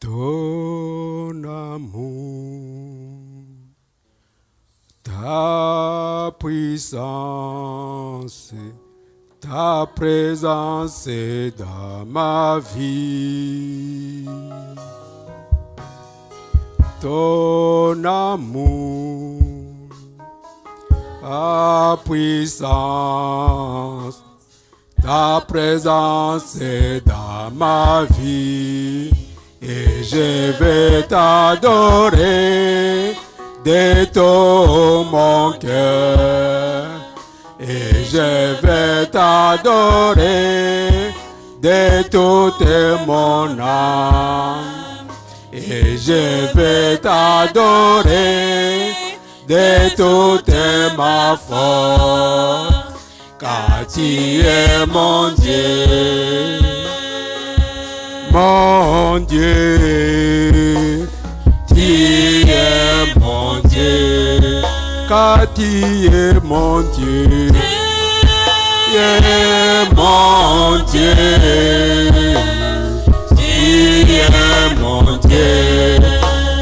ton amour, ta puissance, ta présence est dans ma vie. Ton amour, ta puissance, ta présence est dans ma vie. Et je vais t'adorer de tout mon cœur. Et je vais t'adorer de toute mon âme. Et je vais t'adorer de toute ma force. Car tu es mon Dieu. Mon Dieu, tu es mon Dieu, car tu es mon Dieu, tu es mon Dieu, tu es mon Dieu,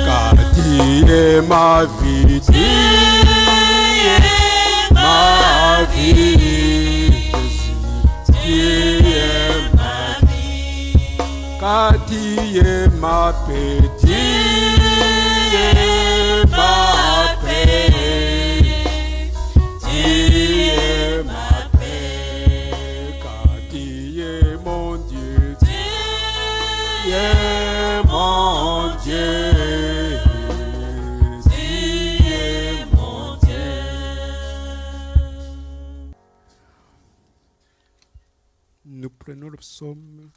car tu es ma vie, tu es ma vie, car tu es ma es ma paix, tu es ma paix, car tu es mon Dieu, tu es mon Dieu. Nous prenons le psaume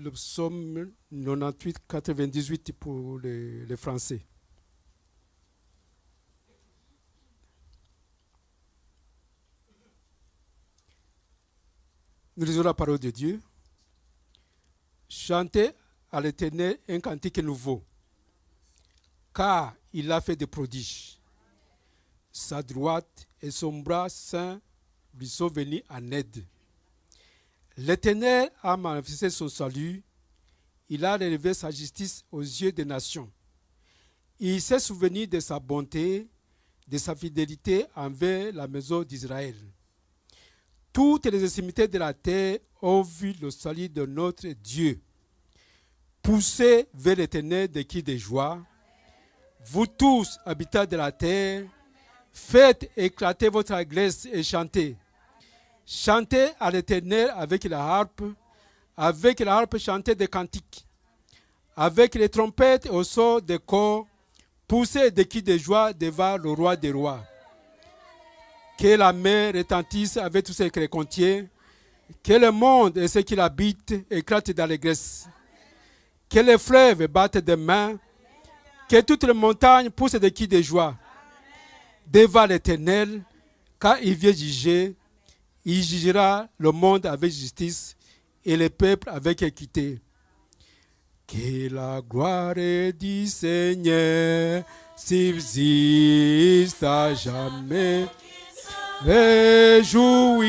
le psaume 98, 98 pour les, les Français. Nous lisons la parole de Dieu. Chantez à l'éternel un cantique nouveau, car il a fait des prodiges. Sa droite et son bras saint lui sont venus en aide. L'Éternel a manifesté son salut. Il a relevé sa justice aux yeux des nations. Il s'est souvenu de sa bonté, de sa fidélité envers la maison d'Israël. Toutes les extrémités de la terre ont vu le salut de notre Dieu. Poussez vers l'Éternel de qui de joie. Vous tous, habitants de la terre, faites éclater votre allégresse et chantez. Chantez à l'Éternel avec la harpe, avec la harpe chantez des cantiques, avec les trompettes au son des corps, poussez des cris de joie devant le roi des rois. Que la mer retentisse avec tout ce qu'elle contient, que le monde et ceux qui l'habitent éclatent d'allégresse, que les fleuves battent des mains, que toutes les montagnes poussent des cris de joie devant l'Éternel, car il vient juger il jugera le monde avec justice et le peuple avec équité. Que la gloire du Seigneur subsiste à jamais. Réjouissez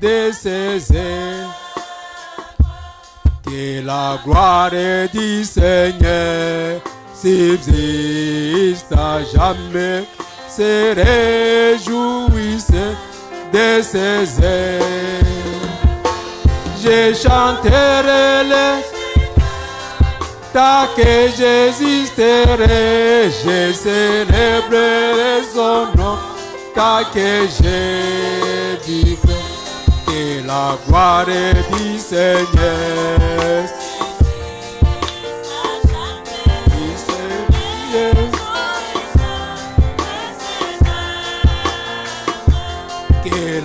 de ses ailes. Que la gloire du Seigneur subsiste à jamais. Se réjouissez de ses ailes. Je chanterai les tant que j'existerai, je célébrerai son nom, tant que je vivrai, que la gloire du Seigneur.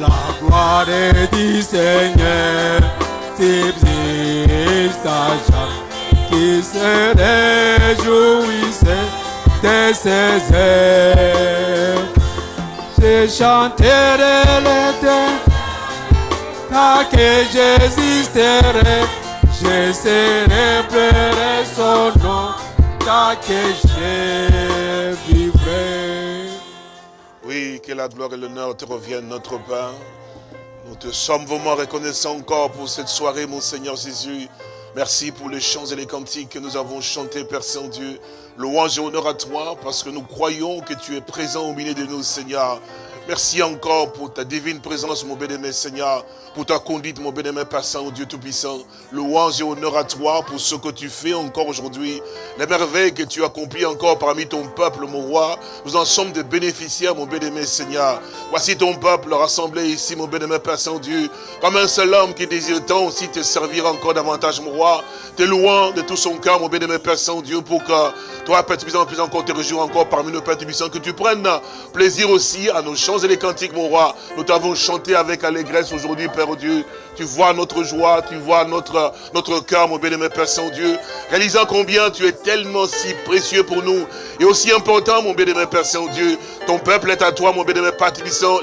La gloire du Seigneur subsiste à jamais, qui se réjouissait de ses ailes. Je chanterai l'éternel, tant que j'existerai, Je célébrerai son nom, tant que je. Que la gloire et l'honneur te reviennent, notre Père. Nous te sommes vraiment reconnaissants encore pour cette soirée, mon Seigneur Jésus. Merci pour les chants et les cantiques que nous avons chantés, Père Saint-Dieu. Louange et honneur à toi, parce que nous croyons que tu es présent au milieu de nous, Seigneur. Merci encore pour ta divine présence, mon bien-aimé Seigneur, pour ta conduite, mon bien-aimé Père Saint, Dieu Tout-Puissant. Louange et honneur à toi pour ce que tu fais encore aujourd'hui, les merveilles que tu accomplis encore parmi ton peuple, mon roi. Nous en sommes des bénéficiaires, mon bien-aimé Seigneur. Voici ton peuple rassemblé ici, mon bien-aimé Père Saint-Dieu, comme un seul homme qui désire tant aussi te servir encore davantage, mon roi. Te louant de tout son cœur, mon bien-aimé Père Saint-Dieu, pour que toi, Père Tout-Puissant, puisses encore te réjouir encore parmi nos Pères Tout-Puissants, que tu prennes plaisir aussi à nos chants et les cantiques, mon roi. Nous t'avons chanté avec allégresse aujourd'hui, Père Dieu. Tu vois notre joie, tu vois notre, notre cœur, mon bien-aimé Père Saint-Dieu. Réalisant combien tu es tellement si précieux pour nous. Et aussi important, mon bien-aimé Père Saint-Dieu. Ton peuple est à toi, mon bien-aimé Père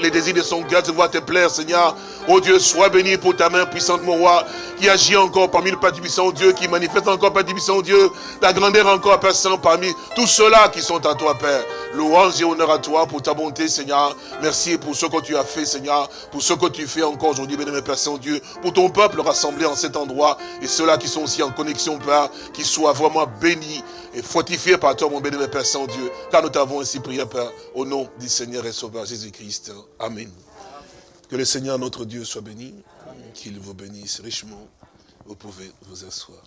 Les désirs de son cœur te voient te plaire, Seigneur. Oh Dieu, sois béni pour ta main puissante, mon roi, qui agit encore parmi le Père Dieu, qui manifeste encore, Père Dieu, ta grandeur encore, Père Saint, parmi tous ceux-là qui sont à toi, Père. Louange et honneur à toi pour ta bonté, Seigneur. Merci pour ce que tu as fait, Seigneur, pour ce que tu fais encore aujourd'hui, bien-aimé Père Saint-Dieu, pour ton peuple rassemblé en cet endroit, et ceux-là qui sont aussi en connexion, Père, qui soient vraiment bénis et fortifiés par toi, mon bien-aimé Père Saint-Dieu, car nous t'avons ainsi prié, Père, au nom du Seigneur et Sauveur Jésus-Christ. Amen. Que le Seigneur, notre Dieu, soit béni, qu'il vous bénisse richement. Vous pouvez vous asseoir.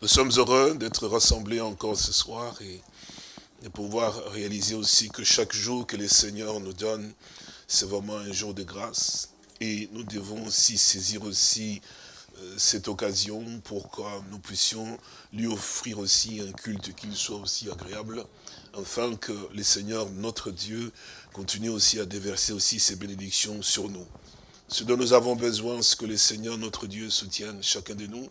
Nous sommes heureux d'être rassemblés encore ce soir et de pouvoir réaliser aussi que chaque jour que le Seigneur nous donne, c'est vraiment un jour de grâce. Et nous devons aussi saisir aussi euh, cette occasion pour que nous puissions lui offrir aussi un culte qui soit aussi agréable, afin que le Seigneur, notre Dieu, continue aussi à déverser aussi ses bénédictions sur nous. Ce dont nous avons besoin, c'est que le Seigneur, notre Dieu, soutienne chacun de nous,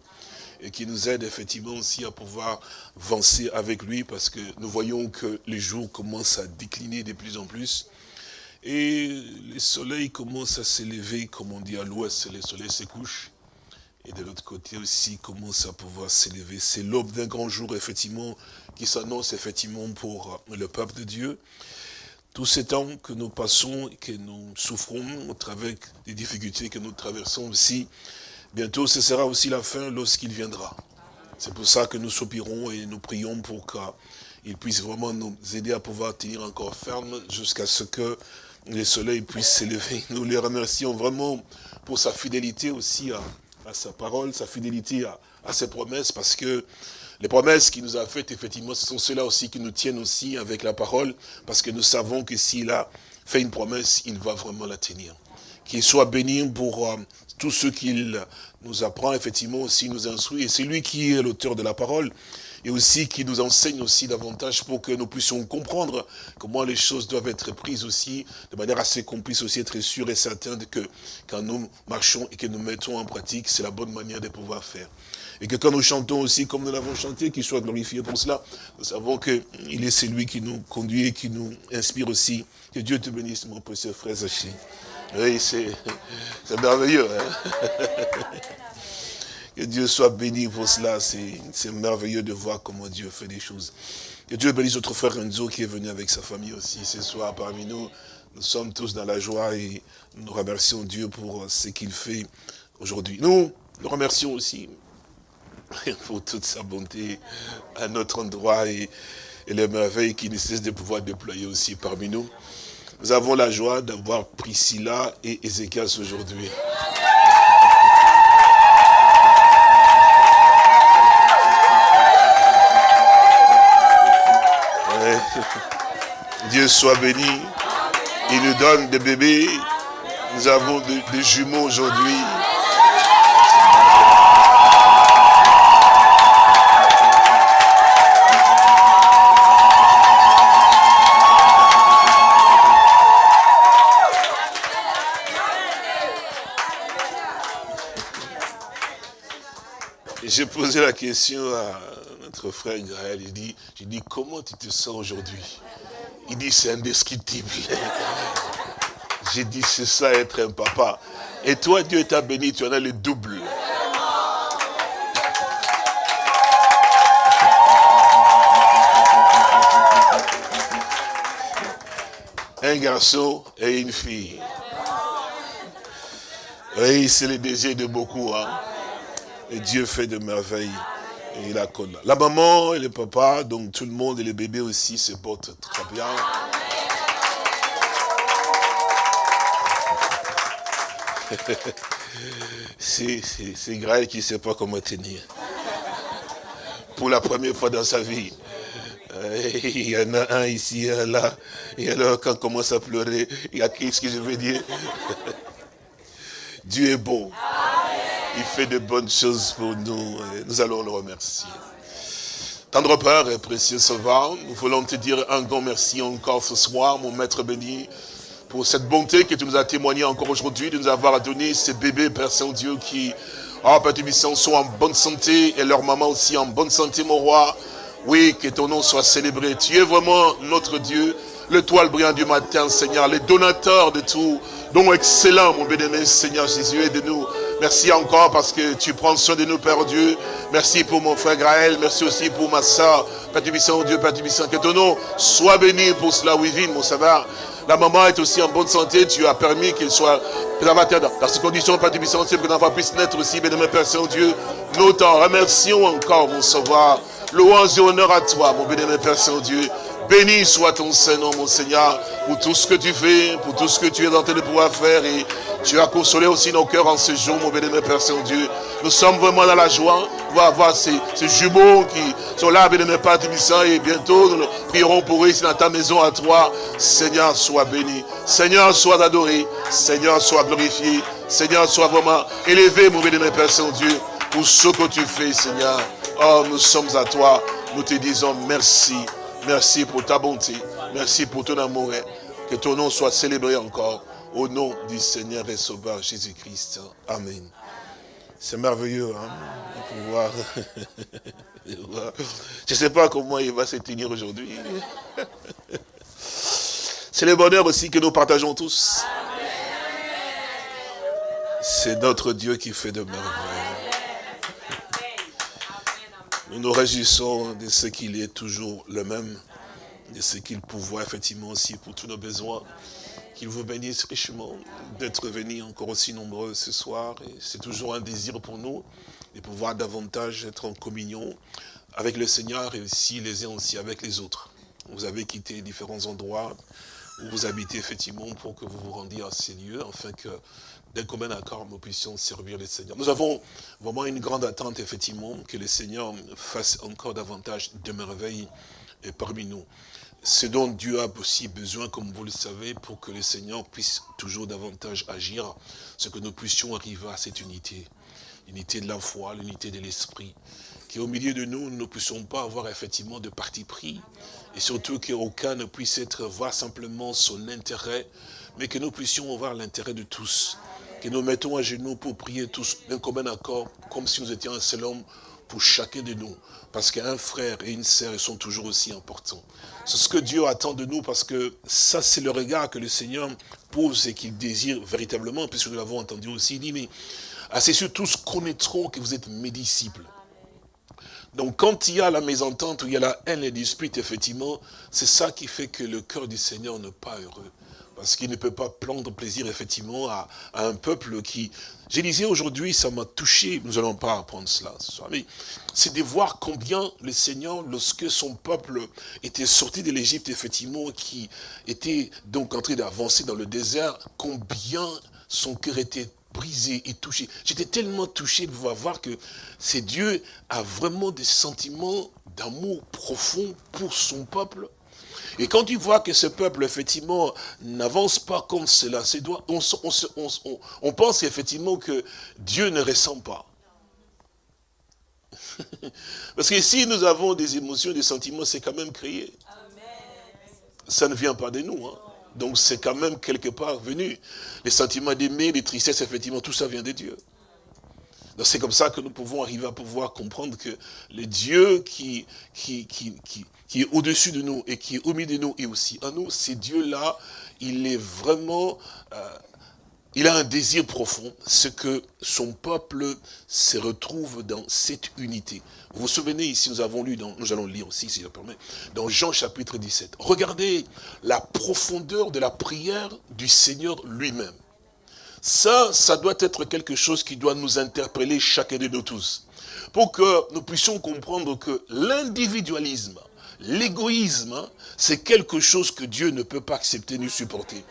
et qui nous aide effectivement aussi à pouvoir avancer avec lui, parce que nous voyons que les jours commencent à décliner de plus en plus, et le soleil commence à s'élever, comme on dit à l'ouest, le soleil se couche. Et de l'autre côté aussi commence à pouvoir s'élever. C'est l'aube d'un grand jour, effectivement, qui s'annonce effectivement pour le peuple de Dieu. Tous ces temps que nous passons, que nous souffrons au travers des difficultés que nous traversons aussi, bientôt ce sera aussi la fin lorsqu'il viendra. C'est pour ça que nous soupirons et nous prions pour qu'il puisse vraiment nous aider à pouvoir tenir encore ferme jusqu'à ce que le soleil puisse s'élever. Nous les remercions vraiment pour sa fidélité aussi à, sa parole, sa fidélité à, ses promesses, parce que les promesses qu'il nous a faites, effectivement, ce sont ceux-là aussi qui nous tiennent aussi avec la parole, parce que nous savons que s'il a fait une promesse, il va vraiment la tenir. Qu'il soit béni pour euh, tout ce qu'il nous apprend, effectivement, aussi nous instruit. Et c'est lui qui est l'auteur de la parole et aussi qui nous enseigne aussi davantage pour que nous puissions comprendre comment les choses doivent être prises aussi, de manière assez qu'on puisse aussi être sûr et certain que quand nous marchons et que nous mettons en pratique, c'est la bonne manière de pouvoir faire. Et que quand nous chantons aussi comme nous l'avons chanté, qu'il soit glorifié pour cela, nous savons qu'il est celui qui nous conduit et qui nous inspire aussi. Que Dieu te bénisse, mon précieux frère Zaché. Oui, c'est merveilleux. Hein que Dieu soit béni pour cela. C'est merveilleux de voir comment Dieu fait des choses. Que Dieu bénisse notre frère Enzo qui est venu avec sa famille aussi ce soir parmi nous. Nous sommes tous dans la joie et nous remercions Dieu pour ce qu'il fait aujourd'hui. Nous, nous remercions aussi pour toute sa bonté à notre endroit et, les merveilles qu'il ne cesse de pouvoir déployer aussi parmi nous. Nous avons la joie d'avoir Priscilla et Ézéchias aujourd'hui. Dieu soit béni. Il nous donne des bébés. Nous avons des, jumeaux aujourd'hui. J'ai posé la question à notre frère Gaël, il dit, je dis, comment tu te sens aujourd'hui? Il dit, c'est indescriptible. J'ai dit, c'est ça être un papa. Et toi, Dieu t'a béni, tu en as le double. Un garçon et une fille. Oui, c'est le désir de beaucoup. Hein? Et Dieu fait de merveilles. La maman et le papa, donc tout le monde et les bébés aussi se portent très bien. C'est Graël qui ne sait pas comment tenir. Pour la première fois dans sa vie. Euh, il y en a un ici, un là. Et alors, quand on commence à pleurer, il y a qu'est-ce que je veux dire Dieu est bon. Il fait de bonnes choses pour nous. nous allons le remercier. Tendre Père et précieux Sauveur, nous voulons te dire un grand merci encore ce soir, mon Maître béni, pour cette bonté que tu nous as témoigné encore aujourd'hui, de nous avoir donné ces bébés, Père Saint-Dieu, qui, oh Père Tubissant, sont en bonne santé, et leur maman aussi en bonne santé, mon roi. Oui, que ton nom soit célébré. Tu es vraiment notre Dieu, le toile brillant du matin, Seigneur, le donateur de tout. Donc excellent, mon bénémoine Seigneur Jésus, et de nous. Merci encore parce que tu prends soin de nous, Père Dieu. Merci pour mon frère Graël. Merci aussi pour ma soeur. Père Tubissant, Dieu, Père Tubissant, que ton nom soit béni pour cela, oui, mon sauveur. La maman est aussi en bonne santé. Tu as permis qu'il soit préservateur dans ces conditions, Père Tubissant, que l'enfant puisse naître aussi, bénémoine Père Saint-Dieu. Nous t'en remercions encore, mon sauveur. Louange et honneur à toi, mon bénémoine Père Saint-Dieu. Béni soit ton Saint-Nom, mon Seigneur, pour tout ce que tu fais, pour tout ce que tu es train de pouvoir faire. Et tu as consolé aussi nos cœurs en ce jour, mon bénémoine Père Saint-Dieu. Nous sommes vraiment dans la joie. Va avoir ces, jumeaux qui sont là, bénémoine Père Tubissant. Et bientôt, nous prierons pour eux ici dans ta maison à toi. Seigneur, sois béni. Seigneur, sois adoré. Seigneur, sois glorifié. Seigneur, sois vraiment élevé, mon bénémoine Père Saint-Dieu, pour ce que tu fais, Seigneur. Oh, nous sommes à toi. Nous te disons merci. Merci pour ta bonté. Merci pour ton amour. Que ton nom soit célébré encore. Au nom du Seigneur et Sauveur Jésus-Christ. Amen. C'est merveilleux hein, de pouvoir... Je ne sais pas comment il va se tenir aujourd'hui. C'est le bonheur aussi que nous partageons tous. C'est notre Dieu qui fait de merveilles. Nous nous réjouissons de ce qu'il est toujours le même, de ce qu'il pourvoit effectivement aussi pour tous nos besoins. Qu'il vous bénisse richement d'être venus encore aussi nombreux ce soir. C'est toujours un désir pour nous de pouvoir davantage être en communion avec le Seigneur et aussi les uns aussi avec les autres. Vous avez quitté différents endroits où vous habitez effectivement pour que vous vous rendiez à ces lieux, afin que d'un commun accord, nous puissions servir le Seigneur. Nous avons vraiment une grande attente, effectivement, que le Seigneur fasse encore davantage de merveilles parmi nous. Ce dont Dieu a aussi besoin, comme vous le savez, pour que le Seigneur puisse toujours davantage agir, c'est que nous puissions arriver à cette unité. L'unité de la foi, l'unité de l'esprit. Qu'au milieu de nous, nous ne puissions pas avoir effectivement de parti pris. Et surtout qu'aucun ne puisse être voir simplement son intérêt, mais que nous puissions avoir l'intérêt de tous que nous mettons à genoux pour prier tous d'un commun accord, comme si nous étions un seul homme pour chacun de nous. Parce qu'un frère et une sœur sont toujours aussi importants. C'est ce que Dieu attend de nous, parce que ça, c'est le regard que le Seigneur pose et qu'il désire véritablement, puisque nous l'avons entendu aussi, il dit, mais assez sûr, tous connaîtront que vous êtes mes disciples. Donc quand il y a la mésentente, où il y a la haine et dispute, effectivement, c'est ça qui fait que le cœur du Seigneur n'est pas heureux. Parce qu'il ne peut pas prendre plaisir, effectivement, à, un peuple qui... Je disais aujourd'hui, ça m'a touché, nous n'allons pas apprendre cela ce soir, mais c'est de voir combien le Seigneur, lorsque son peuple était sorti de l'Égypte, effectivement, qui était donc en train d'avancer dans le désert, combien son cœur était brisé et touché. J'étais tellement touché de voir que c'est Dieu a vraiment des sentiments d'amour profond pour son peuple, et quand tu vois que ce peuple, effectivement, n'avance pas comme cela, on, pense effectivement que Dieu ne ressent pas. Parce que si nous avons des émotions, des sentiments, c'est quand même créé. Ça ne vient pas de nous. Hein. Donc c'est quand même quelque part venu. Les sentiments d'aimer, les tristesses, effectivement, tout ça vient de Dieu. Donc c'est comme ça que nous pouvons arriver à pouvoir comprendre que le Dieu qui, qui, qui est au-dessus de nous et qui est au milieu de nous et aussi en nous, c'est Dieu-là, il est vraiment, euh, il a un désir profond, c'est que son peuple se retrouve dans cette unité. Vous vous souvenez, ici, nous avons lu, dans, nous allons lire aussi, si je le permets, dans Jean chapitre 17. Regardez la profondeur de la prière du Seigneur lui-même. Ça, ça doit être quelque chose qui doit nous interpeller chacun de nous tous. Pour que nous puissions comprendre que l'individualisme, l'égoïsme, c'est quelque chose que Dieu ne peut pas accepter ni supporter.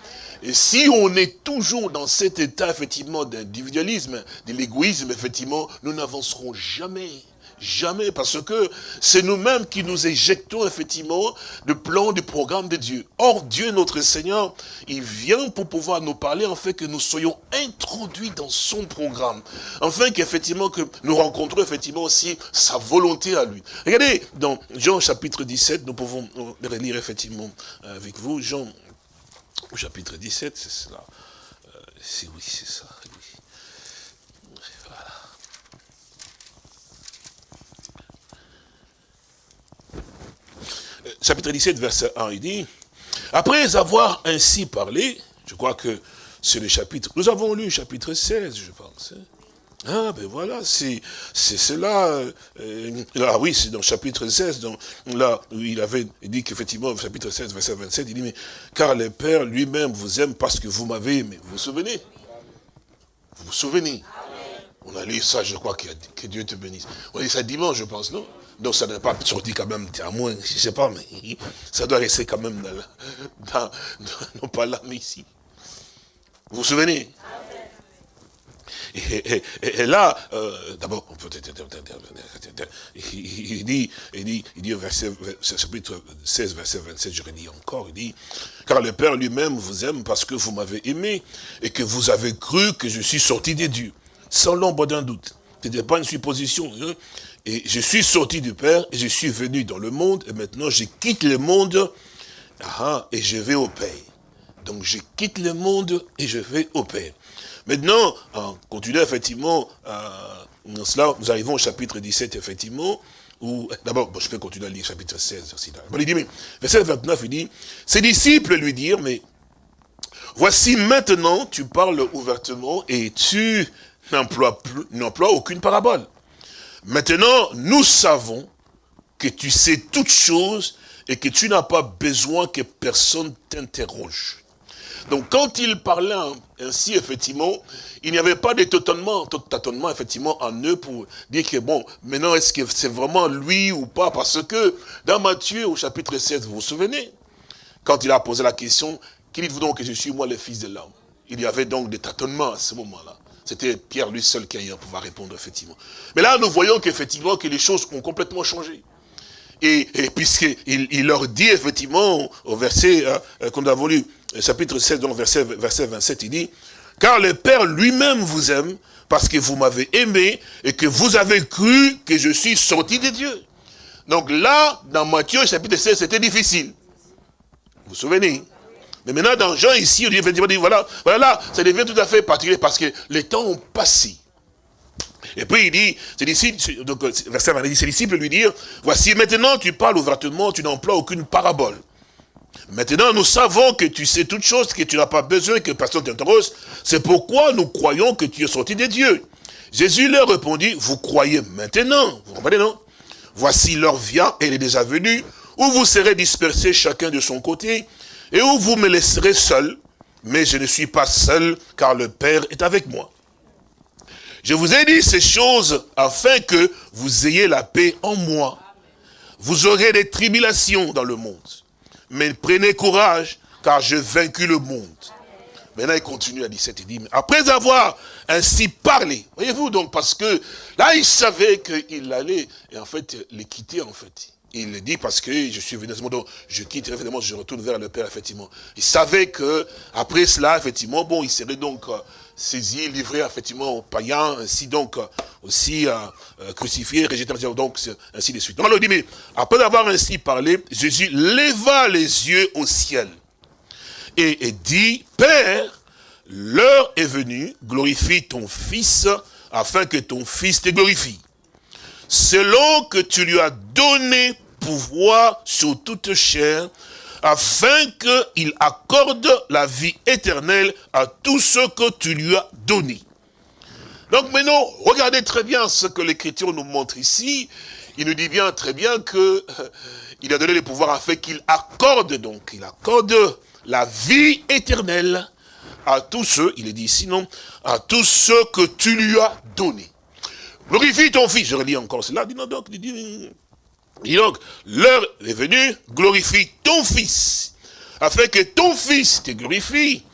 Et si on est toujours dans cet état, effectivement, d'individualisme, de l'égoïsme, effectivement, nous n'avancerons jamais. Jamais, parce que c'est nous-mêmes qui nous éjectons effectivement le plan, du programme de Dieu. Or, Dieu, notre Seigneur, il vient pour pouvoir nous parler, en fait, que nous soyons introduits dans son programme. Afin qu'effectivement, que nous rencontrons effectivement aussi sa volonté à lui. Regardez, dans Jean chapitre 17, nous pouvons relire effectivement avec vous, Jean chapitre 17, c'est cela. Euh, oui, c'est ça. Chapitre 17, verset 1, il dit, après avoir ainsi parlé, je crois que c'est le chapitre, nous avons lu chapitre 16, je pense. Hein. Ah, ben voilà, c'est cela. Euh, ah oui, c'est dans le chapitre 16, donc, là, il avait dit qu'effectivement, chapitre 16, verset 27, il dit, mais car le Père lui-même vous aime parce que vous m'avez aimé. Vous vous souvenez Vous vous souvenez On a lu ça, je crois, que, Dieu te bénisse. On a lu ça dimanche, je pense, non? Donc ça n'est pas sorti quand même, à moins, je sais pas, mais ça doit rester quand même dans, dans, non pas là, mais ici. Vous vous souvenez? Et, là, euh, d'abord, on peut il dit, il dit, il dit au verset, chapitre 16, verset 27, je redis encore, il dit, car le Père lui-même vous aime parce que vous m'avez aimé et que vous avez cru que je suis sorti des dieux, sans l'ombre d'un doute. Ce n'était pas une supposition. Hein. Et je suis sorti du Père, et je suis venu dans le monde, et maintenant je quitte le monde, ah, et je vais au Père. Donc je quitte le monde, et je vais au Père. Maintenant, en continuant effectivement, euh, cela, nous arrivons au chapitre 17, effectivement, où, d'abord, je peux continuer à lire chapitre 16 aussi. il dit, mais, verset 29, il dit, ses disciples lui dirent, mais voici maintenant, tu parles ouvertement et tu n'emploies aucune parabole. Maintenant, nous savons que tu sais toutes choses et que tu n'as pas besoin que personne t'interroge. Donc quand il parlait ainsi, effectivement, il n'y avait pas de tâtonnement, tâtonnement, effectivement, en eux pour dire que, bon, maintenant, est-ce que c'est vraiment lui ou pas? Parce que dans Matthieu, au chapitre 16, vous vous souvenez, quand il a posé la question, qui dites-vous donc que je suis moi le fils de l'homme? Il y avait donc des tâtonnements à ce moment-là. C'était Pierre lui seul qui a pouvoir répondre, effectivement. Mais là, nous voyons qu'effectivement, que les choses ont complètement changé. Et, et puisqu'il il leur dit, effectivement, au verset, hein, euh, qu'on a lu, chapitre 16, donc verset, verset 27, il dit, « Car le Père lui-même vous aime, parce que vous m'avez aimé, et que vous avez cru que je suis sorti de Dieu. » Donc là, dans Matthieu, chapitre 16, c'était difficile. Vous vous souvenez mais maintenant, dans Jean, ici, on dit, voilà, voilà, là, ça devient tout à fait particulier parce que les temps ont passé. Et puis il dit, ses disciples, donc, verset 20, ses disciples lui dire, voici maintenant tu parles ouvertement, tu n'emploies aucune parabole. Maintenant nous savons que tu sais toutes choses, que tu n'as pas besoin que personne t'interroge. C'est pourquoi nous croyons que tu es sorti de Dieu. Jésus leur répondit, vous croyez maintenant, vous comprenez non? Voici l'heure vient, elle est déjà venue, où vous serez dispersés chacun de son côté, et où vous me laisserez seul, mais je ne suis pas seul, car le Père est avec moi. Je vous ai dit ces choses afin que vous ayez la paix en moi. Vous aurez des tribulations dans le monde. Mais prenez courage, car j'ai vaincu le monde. Maintenant, il continue à 17, il dit, mais après avoir ainsi parlé, voyez-vous donc, parce que là, il savait qu'il allait, et en fait, les quitter, en fait il le dit parce que je suis venu à ce moment, donc je quitte, effectivement, je retourne vers le Père, effectivement. Il savait que après cela, effectivement, bon, il serait donc euh, saisi, livré, effectivement, aux païens, ainsi donc, euh, aussi euh, crucifié, rejeté, donc, ainsi de suite. Donc, il dit, mais après avoir ainsi parlé, Jésus leva les yeux au ciel et dit, Père, l'heure est venue, glorifie ton Fils, afin que ton Fils te glorifie selon que tu lui as donné pouvoir sur toute chair, afin qu'il accorde la vie éternelle à tous ceux que tu lui as donnés. Donc maintenant, regardez très bien ce que l'Écriture nous montre ici. Il nous dit bien très bien que euh, il a donné le pouvoir afin qu'il accorde donc, il accorde la vie éternelle à tous ceux, il est dit sinon, à tous ceux que tu lui as donnés. Glorifie ton fils, je relis encore cela, dis donc, dis, dis, donc, l'heure est venue, glorifie ton fils, afin que ton fils te glorifie.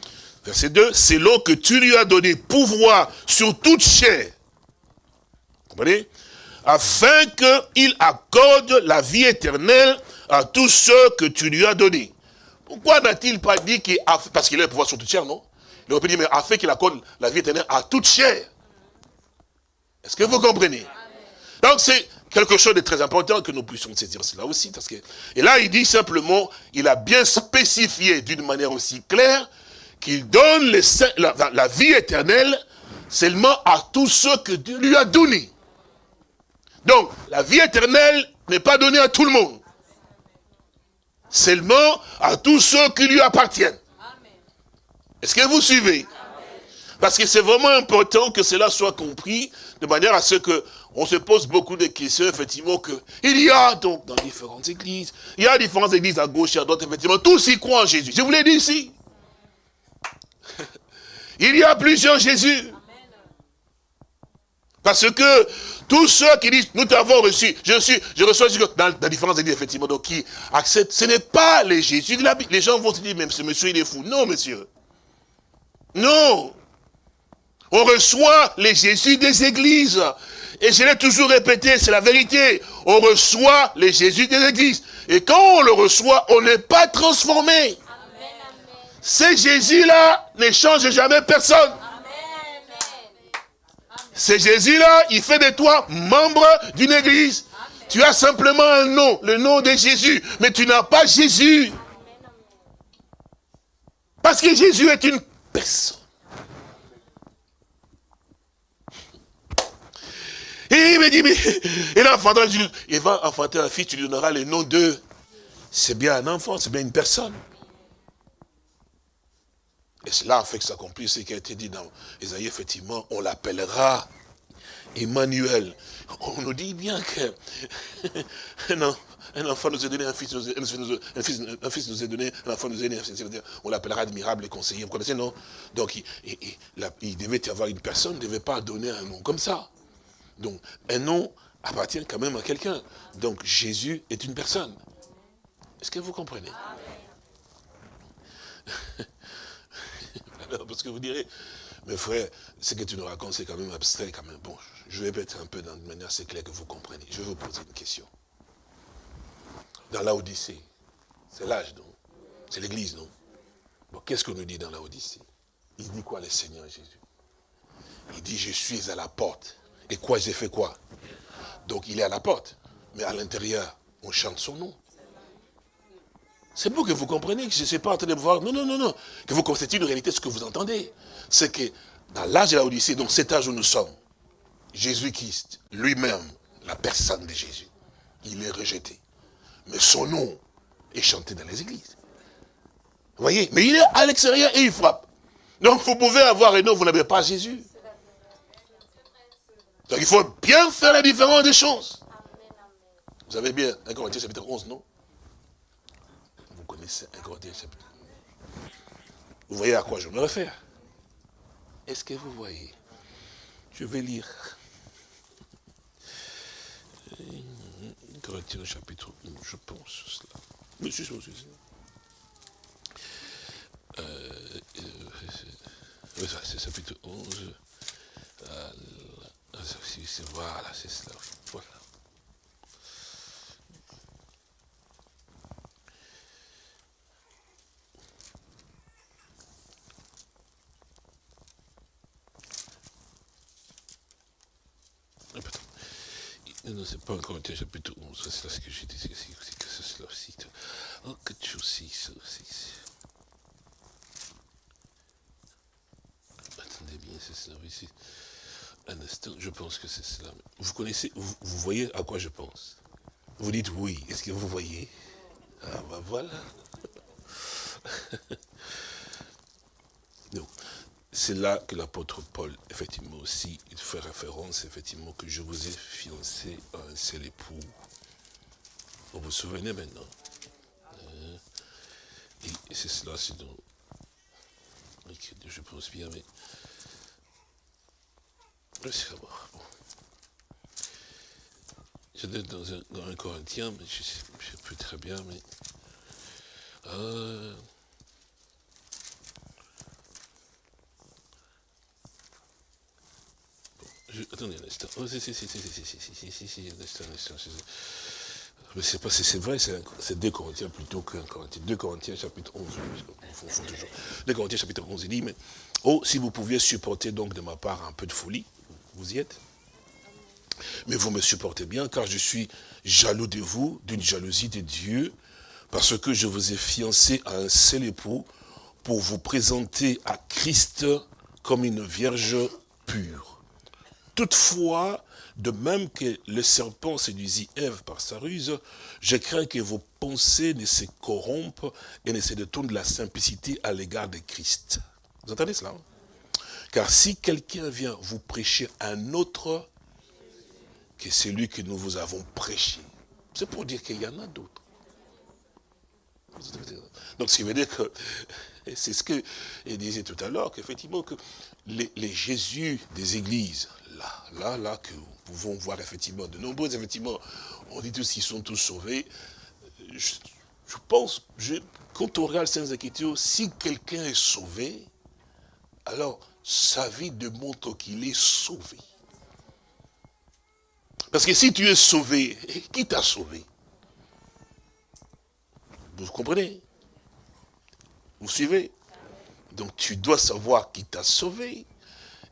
Verset 2, c'est l'eau que tu lui as donné pouvoir sur toute chair. Comprenez? Afin qu'il accorde la vie éternelle à tous ceux que tu lui as donnés. Pourquoi n'a-t-il pas dit qu'il a parce qu'il a le pouvoir sur toute chair, non? Il aurait pu dire, mais afin qu'il accorde la vie éternelle à toute chair. Est-ce que vous comprenez? Donc c'est quelque chose de très important que nous puissions saisir cela aussi. Parce que, et là, il dit simplement, il a bien spécifié d'une manière aussi claire qu'il donne la, la, vie éternelle seulement à tous ceux que Dieu lui a donnés. Donc, la vie éternelle n'est pas donnée à tout le monde. Seulement à tous ceux qui lui appartiennent. Est-ce que vous suivez? Parce que c'est vraiment important que cela soit compris de manière à ce que on se pose beaucoup de questions, effectivement, que il y a donc dans différentes églises, il y a différentes églises à gauche et à droite, effectivement, tous y croient en Jésus. Je vous l'ai dit ici. Il y a plusieurs Jésus. Parce que tous ceux qui disent, nous t'avons reçu, je suis, je reçois Jésus dans, dans différentes églises, effectivement, donc qui acceptent, ce n'est pas les Jésus de la Bible. Les gens vont se dire, même ce monsieur, il est fou. Non, monsieur. Non. On reçoit les Jésus des églises. Et je l'ai toujours répété, c'est la vérité. On reçoit les Jésus des églises. Et quand on le reçoit, on n'est pas transformé. Ce Jésus-là ne change jamais personne. Ce Jésus-là, il fait de toi membre d'une église. Tu as simplement un nom, le nom de Jésus, mais tu n'as pas Jésus. Parce que Jésus est une personne. Il me dit, il, il va enfanter un fils, tu lui donneras le nom de... C'est bien un enfant, c'est bien une personne. Et cela fait que s'accomplisse ce qui a été dit dans Isaïe, effectivement, on l'appellera Emmanuel. On nous dit bien que non, un enfant nous a donné, un fils nous a, un fils, un fils nous donné, un enfant nous a donné, on l'appellera admirable et conseiller. Vous connaissez, non? Donc, il, il, devait y avoir une personne, ne devait pas donner un nom comme ça. Donc, un nom appartient quand même à quelqu'un. Donc, Jésus est une personne. Est-ce que vous comprenez? Parce que vous direz, mais frère, ce que tu nous racontes, c'est quand même abstrait quand même. Bon, je vais mettre un peu dans de manière assez claire que vous comprenez. Je vais vous poser une question. Dans la Odyssée, c'est l'âge, non? C'est l'église, non? Qu'est-ce qu'on nous dit dans la Odyssée Il dit quoi le Seigneur Jésus? Il dit, je suis à la porte. Et quoi, j'ai fait quoi? Donc il est à la porte. Mais à l'intérieur, on chante son nom. C'est pour que vous compreniez que je ne suis pas en train de voir. Non, non, non, non. Que vous constatez une réalité, ce que vous entendez. C'est que dans l'âge de la Odyssée, donc cet âge où nous sommes, Jésus-Christ, lui-même, la personne de Jésus, il est rejeté. Mais son nom est chanté dans les églises. Vous voyez? Mais il est à l'extérieur et il frappe. Donc vous pouvez avoir un nom, vous n'avez pas Jésus. Donc il faut bien faire la différence des choses. Vous avez bien 1 Corinthiens chapitre 11, non? Vous voyez à quoi je me réfère? Est-ce que vous voyez? Je vais lire. Corinthiens chapitre 1, je pense cela. Monsieur, monsieur. Euh, euh, c'est chapitre 11. Euh, voilà, c'est cela. Voilà. Non, c'est pas encore un chapitre 11, c'est ce que j'ai dit, c'est que c'est cela aussi. Oh, que tu aussi, ça aussi. Attendez bien, c'est cela aussi. Un instant, je pense que c'est cela. Vous connaissez, vous, voyez à quoi je pense Vous dites oui, est-ce que vous voyez? Ah ben voilà. c'est là que l'apôtre Paul, effectivement aussi, il fait référence, effectivement, que je vous ai fiancé à un seul époux. Vous vous souvenez maintenant? Euh, Et c'est cela, c'est dans... Je pense bien, mais... Je bon. J'étais dans un, dans un Corinthien, mais je ne sais plus très bien, mais... Euh, attendez un instant. Oh, si, si, si, si, si, si, si, si, si, un instant, un instant. Mais c'est pas, c'est vrai, c'est 2 Corinthiens plutôt qu'un Corinthien. 2 Corinthiens chapitre 11, on confond toujours. 2 Corinthiens chapitre 11, il dit, mais, oh, si vous pouviez supporter donc de ma part un peu de folie, vous y êtes Mais vous me supportez bien, car je suis jaloux de vous, d'une jalousie de Dieu, parce que je vous ai fiancé à un seul époux, pour vous présenter à Christ comme une vierge pure. Toutefois, de même que le serpent séduisit Ève par sa ruse, je crains que vos pensées ne se corrompent et ne se détournent de la simplicité à l'égard de Christ. Vous entendez cela hein? Car si quelqu'un vient vous prêcher un autre que celui que nous vous avons prêché, c'est pour dire qu'il y en a d'autres. Donc, ce qui veut dire que, c'est ce que il disait tout à l'heure, qu'effectivement, que les, Jésus des églises, là, là, là, que nous pouvons voir effectivement, de nombreux, effectivement, on dit tous qu'ils sont tous sauvés. Je, pense, quand on regarde Saintes Écritures, si quelqu'un est sauvé, alors sa vie démontre qu'il est sauvé. Parce que si tu es sauvé, qui t'a sauvé? Vous comprenez? Vous suivez? Donc tu dois savoir qui t'a sauvé.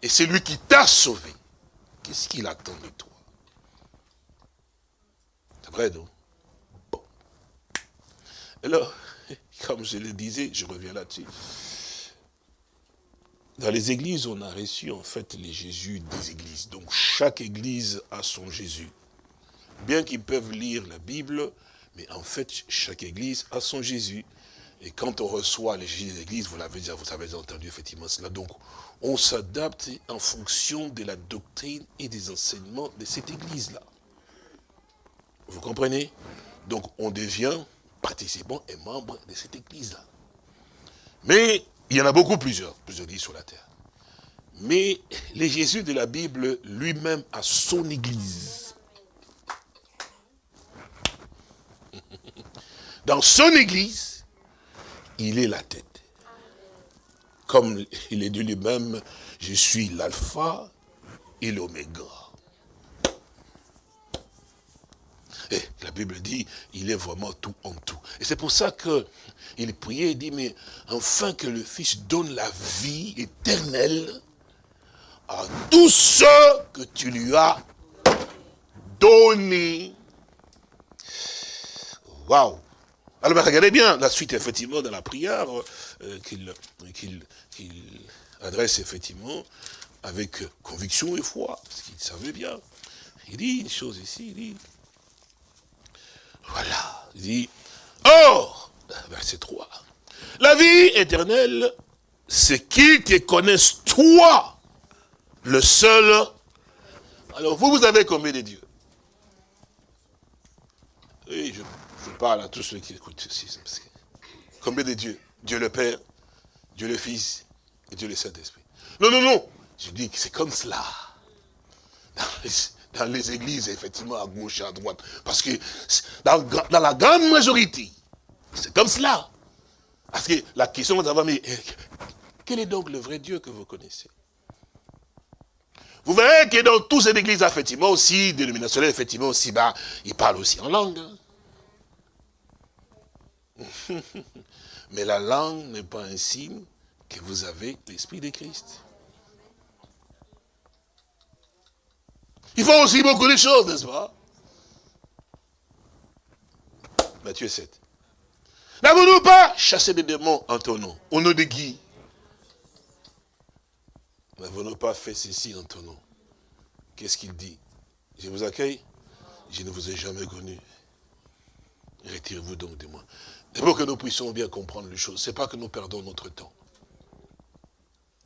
Et c'est lui qui t'a sauvé. Qu'est-ce qu'il attend de toi? C'est vrai, non? Bon. Alors, comme je le disais, je reviens là-dessus. Dans les églises, on a reçu en fait les Jésus des églises. Donc chaque église a son Jésus. Bien qu'ils peuvent lire la Bible, mais en fait, chaque église a son Jésus. Et quand on reçoit les Jésus des églises, vous l'avez déjà, vous avez entendu effectivement cela. Donc, on s'adapte en fonction de la doctrine et des enseignements de cette église-là. Vous comprenez? Donc, on devient participant et membre de cette église-là. Mais, il y en a beaucoup plusieurs, plusieurs églises sur la terre. Mais, le Jésus de la Bible, lui-même, a son église. Dans son église, il est la tête. Comme il est dit lui-même, je suis l'alpha et l'oméga. Et la Bible dit, il est vraiment tout en tout. Et c'est pour ça que il priait, il dit, mais enfin que le Fils donne la vie éternelle à tous ceux que tu lui as donnés. Waouh alors regardez bien la suite, effectivement, dans la prière euh, qu'il adresse, effectivement, avec conviction et foi, parce qu'il savait bien. Il dit une chose ici, il dit, voilà, il dit, or, verset 3, la vie éternelle, c'est qu'ils te connaissent toi, le seul? Alors vous, vous avez combien de dieux? Oui, je je parle à tous ceux qui écoutent ceci. Combien de dieux? Dieu le Père, Dieu le Fils et Dieu le Saint-Esprit. Non, non, non. Je dis que c'est comme cela. Dans les, églises, effectivement, à gauche et à droite. Parce que dans, la grande majorité, c'est comme cela. Parce que la question va mais eh, quel est donc le vrai Dieu que vous connaissez? Vous verrez que dans toutes ces églises, effectivement, aussi, dénominationnelles, effectivement, aussi, bah, ils parlent aussi en langue. Hein. Mais la langue n'est pas un signe que vous avez l'Esprit de Christ. Il faut aussi beaucoup de choses, n'est-ce pas? Matthieu 7. N'avons-nous pas chassé des démons en ton nom Au nom de qui? N'avons-nous pas fait ceci en ton nom? Qu'est-ce qu'il dit? Je vous accueille Je ne vous ai jamais connu. Retirez-vous donc de moi. Et pour que nous puissions bien comprendre les choses, ce n'est pas que nous perdons notre temps.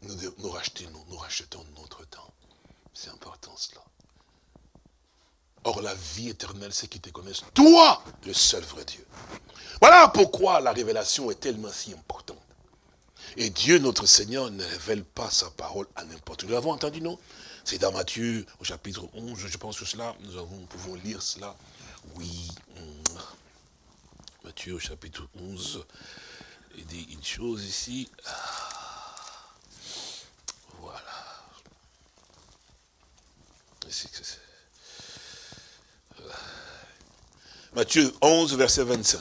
Nous, rachetons, nous rachetons notre temps. C'est important cela. Or, la vie éternelle, c'est qu'ils te connaissent, toi, le seul vrai Dieu. Voilà pourquoi la révélation est tellement si importante. Et Dieu, notre Seigneur, ne révèle pas sa parole à n'importe qui. Nous l'avons entendu, non? C'est dans Matthieu, au chapitre 11, je pense que cela, nous, nous pouvons lire cela. Oui. Matthieu, au chapitre 11, il dit une chose ici. Voilà. Matthieu 11, verset 25.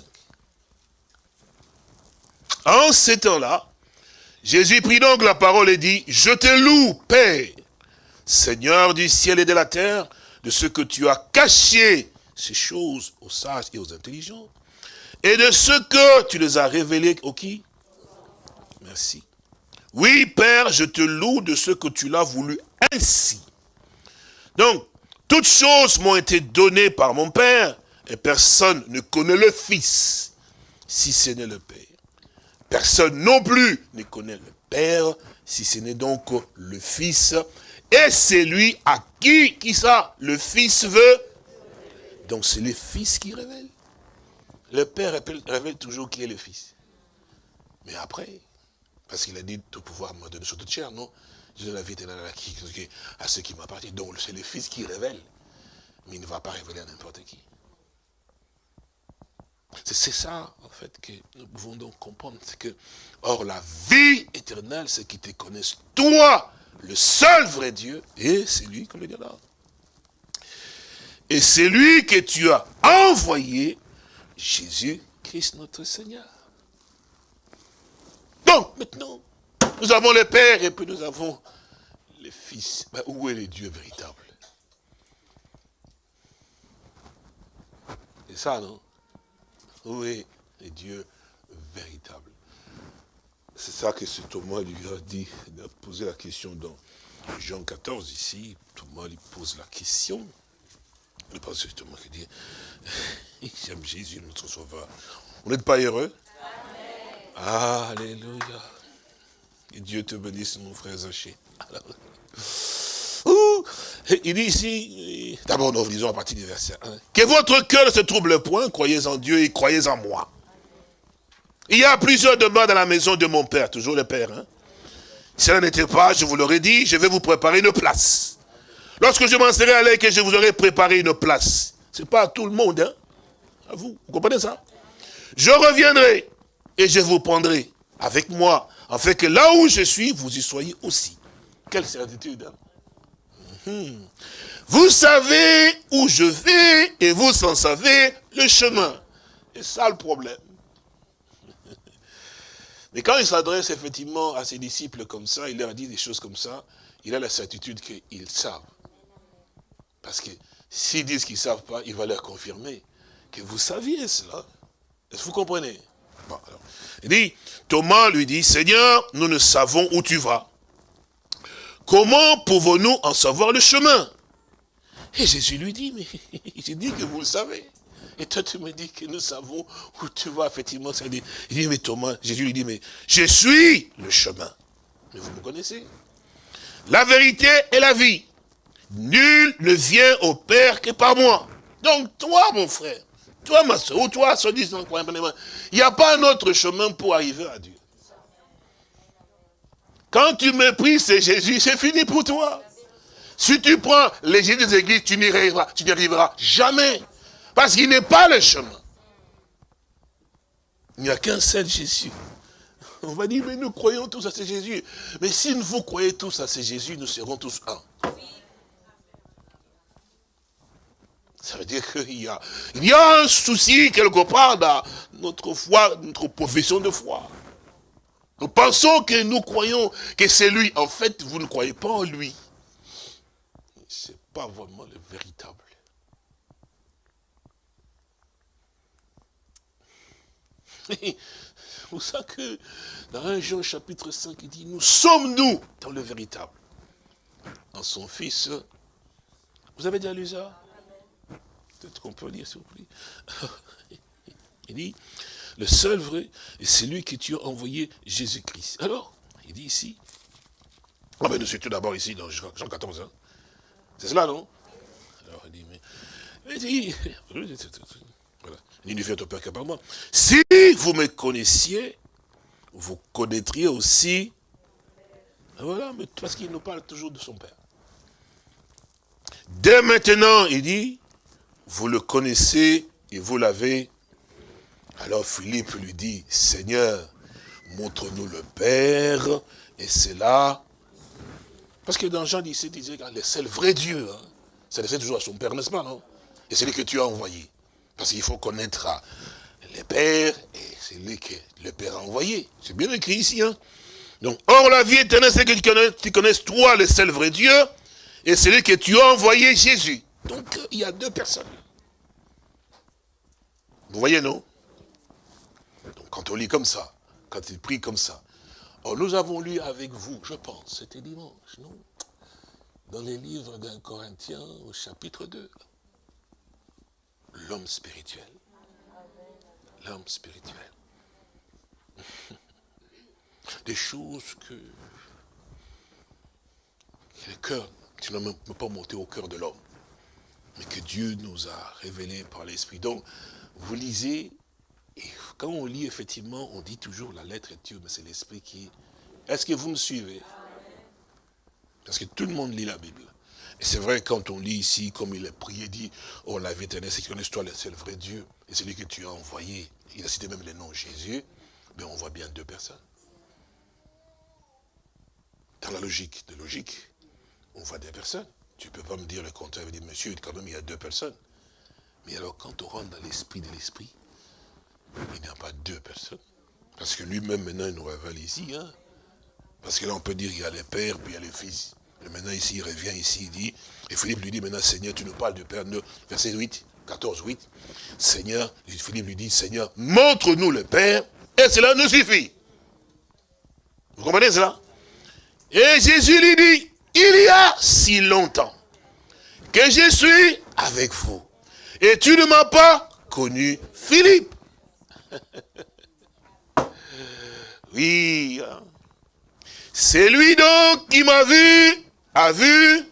En ces temps-là, Jésus prit donc la parole et dit, je te loue, Père, Seigneur du ciel et de la terre, de ce que tu as caché ces choses aux sages et aux intelligents, et de ce que tu les as révélés aux qui? Merci. Oui, Père, je te loue de ce que tu l'as voulu ainsi. Donc, toutes choses m'ont été données par mon Père, et personne ne connaît le Fils, si ce n'est le Père. Personne non plus ne connaît le Père, si ce n'est donc le Fils. Et c'est lui à qui, qui ça, le Fils veut? Donc c'est le Fils qui révèle. Le Père révèle, toujours qui est le Fils. Mais après, parce qu'il a dit tout pouvoir me donner sur toute chair, non? Je donne la vie à ceux qui m'appartiennent. Donc c'est le Fils qui révèle. Mais il ne va pas révéler à n'importe qui. C'est ça, en fait, que nous pouvons donc comprendre. C'est que, or, la vie éternelle, c'est qu'ils te connaissent, toi, le seul vrai Dieu, et c'est lui que le là. Et c'est lui que tu as envoyé, Jésus-Christ notre Seigneur. Donc, maintenant, nous avons le Père et puis nous avons le Fils. Mais où est le Dieu véritable? C'est ça, non? Où est Dieu véritable C'est ça que ce Thomas lui a dit, il a posé la question dans Jean 14 ici. Thomas lui pose la question. Le pasteur Thomas qui dit, j'aime Jésus, notre sauveur. Vous n'êtes pas heureux? Alléluia. Et Dieu te bénisse, mon frère Zaché. Il dit ici, d'abord nous lisons à partir du verset 1, que votre cœur ne se trouble point, croyez en Dieu et croyez en moi. Il y a plusieurs demeures dans la maison de mon Père, toujours le Père. Hein? Si cela n'était pas, je vous l'aurais dit, je vais vous préparer une place. Lorsque je m'en serai allé, que je vous aurai préparé une place. Ce n'est pas à tout le monde, hein? à vous, vous comprenez ça Je reviendrai et je vous prendrai avec moi, afin que là où je suis, vous y soyez aussi. Quelle certitude, hein. Vous savez où je vais et vous en savez le chemin. C'est ça le problème. Mais quand il s'adresse effectivement à ses disciples comme ça, il leur dit des choses comme ça, il a la certitude qu'ils savent. Parce que s'ils disent qu'ils ne savent pas, il va leur confirmer que vous saviez cela. Est-ce que vous comprenez? Il dit, Thomas lui dit, Seigneur, nous ne savons où tu vas. Comment pouvons-nous en savoir le chemin? Et Jésus lui dit, mais j'ai dit que vous le savez. Et toi, tu me dis que nous savons où tu vas, effectivement. Il dit, mais Thomas, Jésus lui dit, mais je suis le chemin. Mais vous me connaissez. La vérité est la vie. Nul ne vient au Père que par moi. Donc, toi, mon frère, toi, ma soeur, ou toi, se disant, il n'y a pas un autre chemin pour arriver à Dieu. Quand tu méprises Jésus, c'est fini pour toi. Si tu prends les des églises, tu n'y arriveras, tu n'y arriveras jamais. Parce qu'il n'est pas le chemin. Il n'y a qu'un seul Jésus. On va dire, mais nous croyons tous à ce Jésus. Mais si vous croyez tous à ce Jésus, nous serons tous un. Ça veut dire qu'il y y a un souci quelque part dans notre foi, notre profession de foi. Nous pensons que nous croyons que c'est lui. En fait, vous ne croyez pas en lui. Ce n'est pas vraiment le véritable. vous savez que dans 1 Jean chapitre 5, il dit, nous sommes nous dans le véritable. Dans son fils. Vous avez déjà lu ça? Peut-être qu'on peut lire, s'il vous plaît. Il dit, le seul vrai, c'est lui que tu as envoyé, Jésus-Christ. Alors, il dit ici, ah ben nous tout d'abord ici dans Jean 14, hein. c'est cela, non? Alors il dit, mais, il dit, voilà, il ne fait au Père que par moi. Si vous me connaissiez, vous connaîtriez aussi, voilà, mais parce qu'il nous parle toujours de son Père. Dès maintenant, il dit, vous le connaissez et vous l'avez. Alors Philippe lui dit, Seigneur, montre-nous le Père, et c'est là. Parce que dans Jean 17, il disait, le seul vrai Dieu, hein, c'est toujours à son Père, n'est-ce pas, non? Et c'est lui que tu as envoyé. Parce qu'il faut connaître le Père, et c'est lui que le Père a envoyé. C'est bien écrit ici, hein donc, or la vie éternelle, c'est que tu connaisses, toi, le seul vrai Dieu, et c'est lui que tu as envoyé Jésus. Donc, il y a deux personnes. Vous voyez, non? Quand on lit comme ça, quand il prie comme ça, oh, nous avons lu avec vous, je pense, c'était dimanche, non? Dans les livres d'un Corinthien, au chapitre 2. L'homme spirituel. L'homme spirituel. des choses que, le cœur, tu ne peux pas monter au cœur de l'homme, mais que Dieu nous a révélé par l'Esprit. Donc, vous lisez, quand on lit, effectivement, on dit toujours la lettre est Dieu, mais c'est l'Esprit qui... Est-ce que vous me suivez? Parce que tout le monde lit la Bible. Et c'est vrai, quand on lit ici, comme il est prié, dit, oh la vie éternelle, c'est que toi, c'est le vrai Dieu, et celui que tu as envoyé. Il a cité même le nom Jésus, mais on voit bien deux personnes. Dans la logique de logique, on voit des personnes. Tu ne peux pas me dire le contraire, dire, monsieur, quand même, il y a deux personnes. Mais alors, quand on rentre dans l'esprit de l'esprit, il n'y a pas deux personnes. Parce que lui-même, maintenant, il nous révèle ici. Hein? Parce que là, on peut dire, il y a les pères, puis il y a les fils. Et maintenant, ici, il revient ici, il dit, et Philippe lui dit, maintenant, Seigneur, tu nous parles du Père. Verset 8, 14, 8. Seigneur, Philippe lui dit, Seigneur, montre-nous le Père, et cela nous suffit. Vous comprenez cela? Et Jésus lui dit, il y a si longtemps que je suis avec vous. Et tu ne m'as pas connu Philippe. oui. C'est lui donc qui m'a vu, a vu.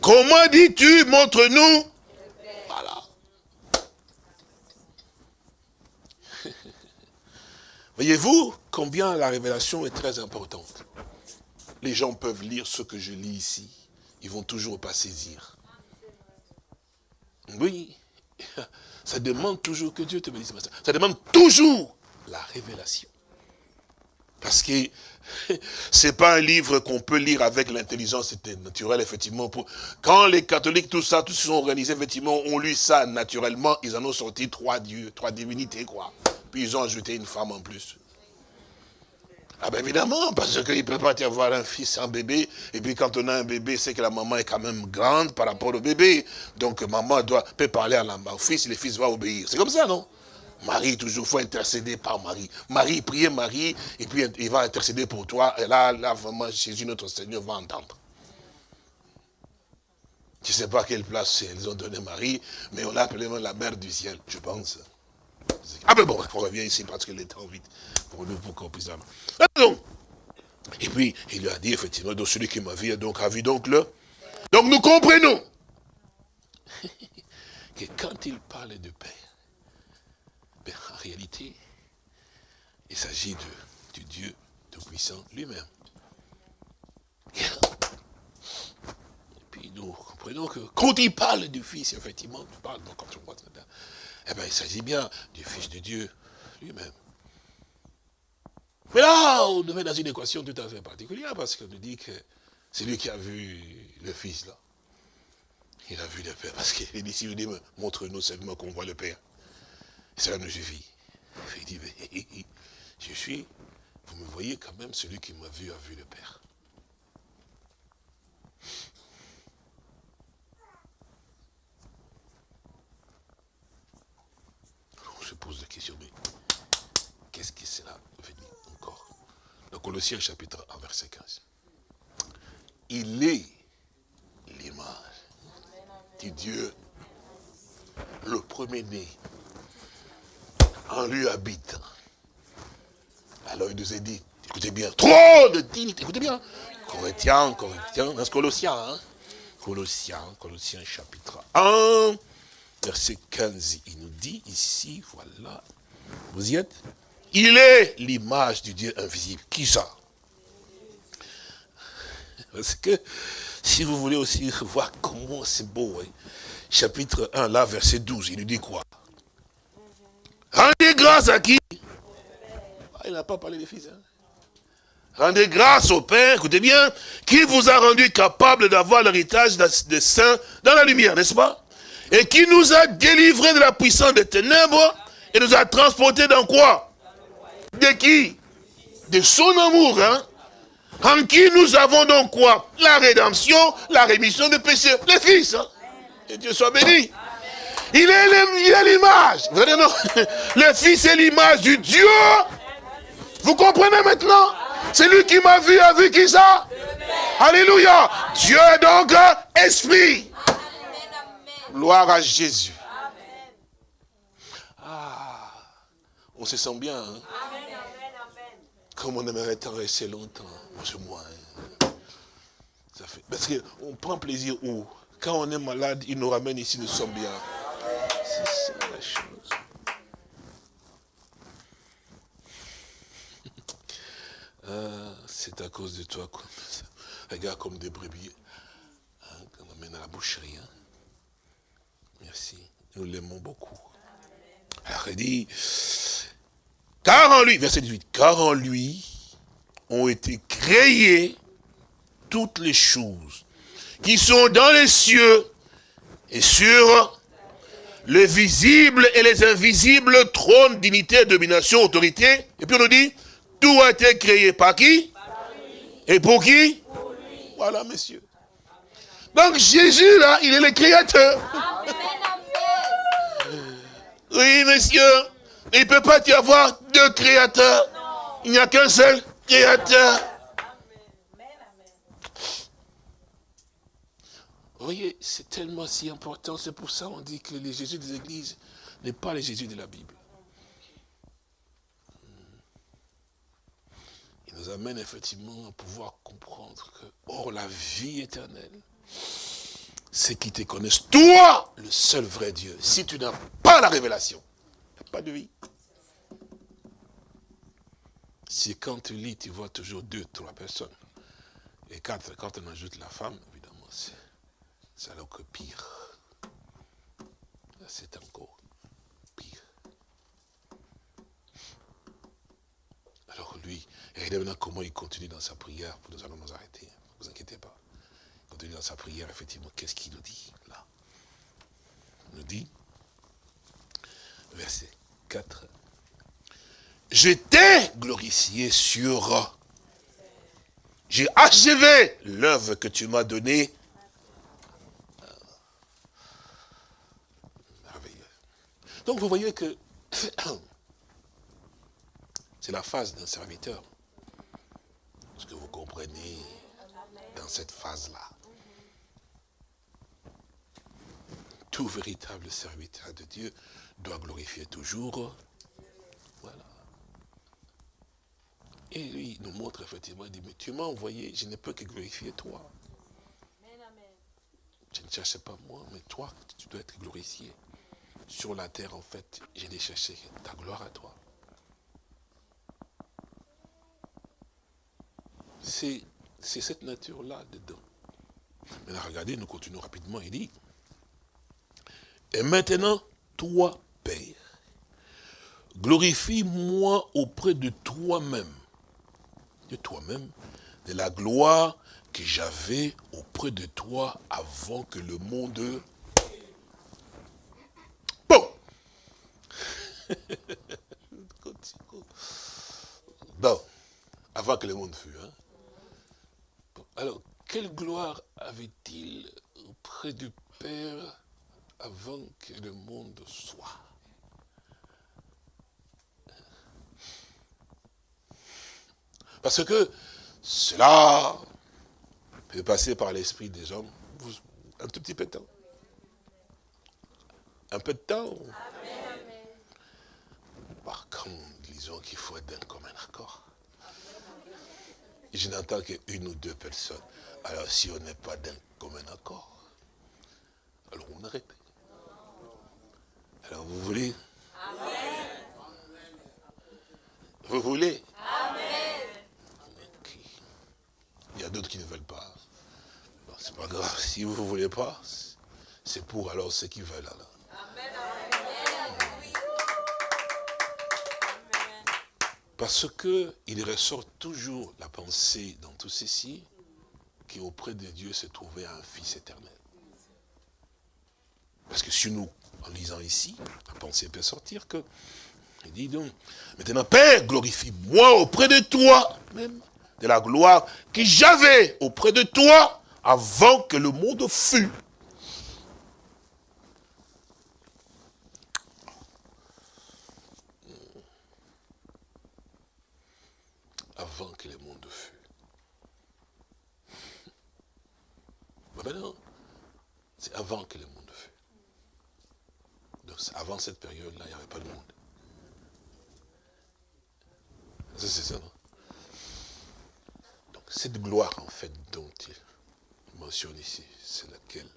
Comment dis-tu, montre-nous. Voilà. Voyez-vous combien la révélation est très importante les gens peuvent lire ce que je lis ici. Ils vont toujours pas saisir. Oui, ça demande toujours que Dieu te bénisse. Ça demande toujours la révélation. Parce que c'est pas un livre qu'on peut lire avec l'intelligence naturelle, effectivement. Pour... Quand les catholiques, tout ça, tous se sont organisés, effectivement, ont lu ça naturellement, ils en ont sorti trois dieux, trois divinités, quoi. Puis ils ont ajouté une femme en plus. Ah ben évidemment, parce qu'il ne peut pas y avoir un fils, un bébé, et puis quand on a un bébé, c'est que la maman est quand même grande par rapport au bébé. Donc maman doit, peut parler à la, au fils, le fils va obéir. C'est comme ça, non? Marie, toujours, faut intercéder par Marie. Marie, priez Marie, et puis il va intercéder pour toi, et là, là vraiment, Jésus, notre Seigneur, va entendre. Je ne sais pas quelle place ils ont donné Marie, mais on l'a appelée la mère du ciel, je pense. Ah ben bon, on revient ici parce que le temps vite pour nous, pour qu'on puisse Et puis, il lui a dit, effectivement, donc celui qui m'a vu, donc, a vu donc le... Donc nous comprenons que quand il parle de Père, ben, en réalité, il s'agit de, Dieu Tout-Puissant lui-même. Et puis nous comprenons que quand il parle du Fils, effectivement, il parle donc voit eh bien, il s'agit bien du Fils de Dieu lui-même. Mais là, on devait dans une équation tout à fait particulière, parce qu'on nous dit que c'est lui qui a vu le Fils, là. Il a vu le Père, parce qu'il dit, si vous dit, montre-nous seulement qu'on voit le Père. cela nous suffit. Il dit, mais je suis, vous me voyez quand même, celui qui m'a vu a vu le Père. On se pose la question, mais qu'est-ce que dire encore Dans Colossiens chapitre 1, verset 15. Il est l'image du Dieu, le premier-né, en lui habite. Alors il nous a dit, écoutez bien, trop de dignité, écoutez bien. Corinthiens, Corinthiens, dans Colossiens, hein. Colossiens, Colossiens chapitre 1, verset 15, il nous dit ici, voilà, vous y êtes? Il est l'image du Dieu invisible. Qui ça? Parce que, si vous voulez aussi voir comment c'est beau, hein, chapitre 1, là, verset 12, il nous dit quoi? Rendez grâce à qui? Ah, Il n'a pas parlé des fils. Hein. Rendez grâce au Père, écoutez bien, qui vous a rendu capable d'avoir l'héritage des saints dans la lumière, n'est-ce pas? Et qui nous a délivrés de la puissance des ténèbres et nous a transportés dans quoi? De qui? De son amour, hein? En qui nous avons donc quoi? La rédemption, la rémission des péchés. Les fils, hein? Et Dieu soit béni. Il est l'image. Le fils est l'image du Dieu. Vous comprenez maintenant? C'est lui qui m'a vu, a vu qui ça? Alléluia. Dieu est donc esprit. Gloire à Jésus. On se sent bien. Hein? Comme on aimerait rester longtemps. Moi, c'est moi. Hein. Ça fait... Parce qu'on prend plaisir où? Quand on est malade, il nous ramène ici, nous sommes bien. C'est ça la chose. Ah, c'est à cause de toi. Quoi. Regarde comme des brebis. Hein, qu'on amène à la boucherie. Hein. Merci. Nous l'aimons beaucoup. Alors il dit, car en lui, verset 18, car en lui ont été créées toutes les choses qui sont dans les cieux et sur les visibles et les invisibles, trône, dignité, domination, autorité. Et puis on nous dit, tout a été créé par qui? Et pour qui? Voilà, messieurs. Donc Jésus, là, il est le créateur. Oui, messieurs, il ne peut pas y avoir deux créateurs. Il n'y a qu'un seul créateur. Vous voyez, c'est tellement si important. C'est pour ça qu'on dit que le Jésus des églises n'est pas le Jésus de la Bible. Il nous amène effectivement à pouvoir comprendre que, or, la vie éternelle, c'est qu'ils te connaissent, toi, le seul vrai Dieu. Si tu n'as pas la révélation, pas de vie. Si quand tu lis, tu vois toujours deux, trois personnes. Et quand, quand on ajoute la femme, évidemment, c'est c'est alors que pire. C'est encore pire. Alors lui, regardez maintenant comment il continue dans sa prière. Nous allons nous arrêter. Ne vous inquiétez pas. Il continue dans sa prière, effectivement. Qu'est-ce qu'il nous dit là? Il nous dit, verset 4. Je t'ai glorifié sur... J'ai achevé l'œuvre que tu m'as donnée Donc vous voyez que c'est la phase d'un serviteur. Ce que vous comprenez dans cette phase-là? Tout véritable serviteur de Dieu doit glorifier toujours. Voilà. Et lui, il nous montre effectivement, il dit, mais tu m'as envoyé, je ne peux que glorifier toi. Je ne cherche pas moi, mais toi, tu dois être glorifié sur la terre, en fait, j'ai cherché chercher ta gloire à toi. C'est cette nature-là dedans. Maintenant, regardez, nous continuons rapidement. Il dit, et maintenant, toi, Père, glorifie-moi auprès de toi-même, de toi-même, de la gloire que j'avais auprès de toi avant que le monde bon, avant que le monde fût. Hein? alors, quelle gloire avait-il auprès du Père avant que le monde soit? Parce que cela peut passer par l'esprit des hommes un tout petit peu de temps. Un peu de temps. comme disons qu'il faut être d'un commun accord. Je n'entends qu'une ou deux personnes. Alors si on n'est pas d'un commun accord, alors on arrête. Alors vous voulez? Amen. Vous voulez Amen. Il y a d'autres qui ne veulent pas. C'est pas grave. Si vous ne voulez pas, c'est pour alors ceux qui veulent. Alors. Parce que il ressort toujours la pensée dans tout ceci, qu'auprès de Dieu se trouvait un Fils éternel. Parce que si nous, en lisant ici, la pensée peut sortir que, il dit donc, maintenant Père, glorifie-moi auprès de toi, même, de la gloire que j'avais auprès de toi avant que le monde fût. avant que le monde fût. Mais c'est avant que le monde fût. Donc avant cette période-là, il n'y avait pas de monde. C'est ça, non? Cette gloire, en fait, dont il mentionne ici, c'est laquelle?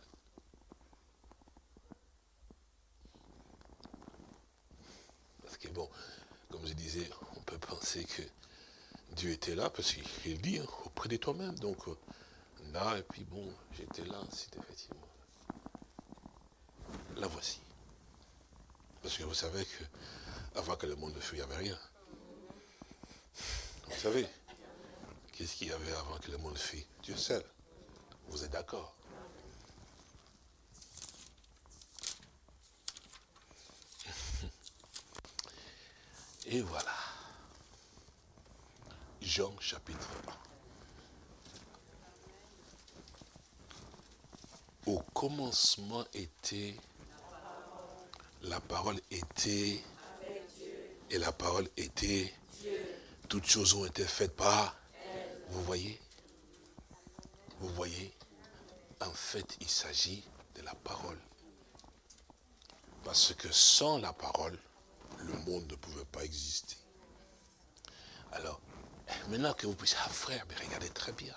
Parce que bon, comme je disais, on peut penser que Dieu était là, parce qu'il dit, hein, auprès de toi-même. Donc, euh, là, et puis bon, j'étais là, c'est effectivement. La voici. Parce que vous savez que avant que le monde fût, il n'y avait rien. Vous savez, qu'est-ce qu'il y avait avant que le monde fût Dieu seul. Vous êtes d'accord? Et voilà. Jean chapitre 1. Au commencement était, la parole était, et la parole était, toutes choses ont été faites par, vous voyez, vous voyez, en fait il s'agit de la parole. Parce que sans la parole, le monde ne pouvait pas exister. Alors, Maintenant que vous puissiez, ah frère, mais regardez très bien.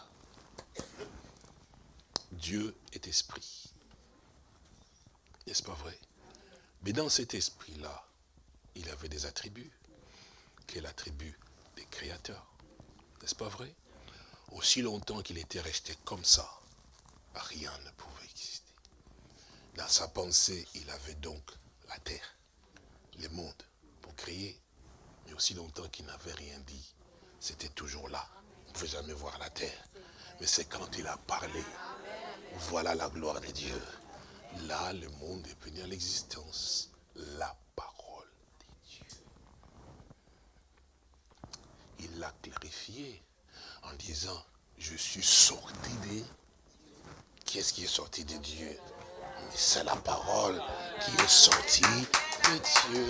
Dieu est esprit. N'est-ce pas vrai? Mais dans cet esprit-là, il avait des attributs, qui est l'attribut des créateurs. N'est-ce pas vrai? Aussi longtemps qu'il était resté comme ça, rien ne pouvait exister. Dans sa pensée, il avait donc la terre, le monde, pour créer. Mais aussi longtemps qu'il n'avait rien dit, c'était toujours là. Vous ne pouvez jamais voir la terre. Mais c'est quand il a parlé. Voilà la gloire de Dieu. Là, le monde est venu à l'existence. La parole de Dieu. Il l'a clarifié en disant, je suis sorti de... Qui est-ce qui est sorti de Dieu? C'est la parole qui est sortie de Dieu.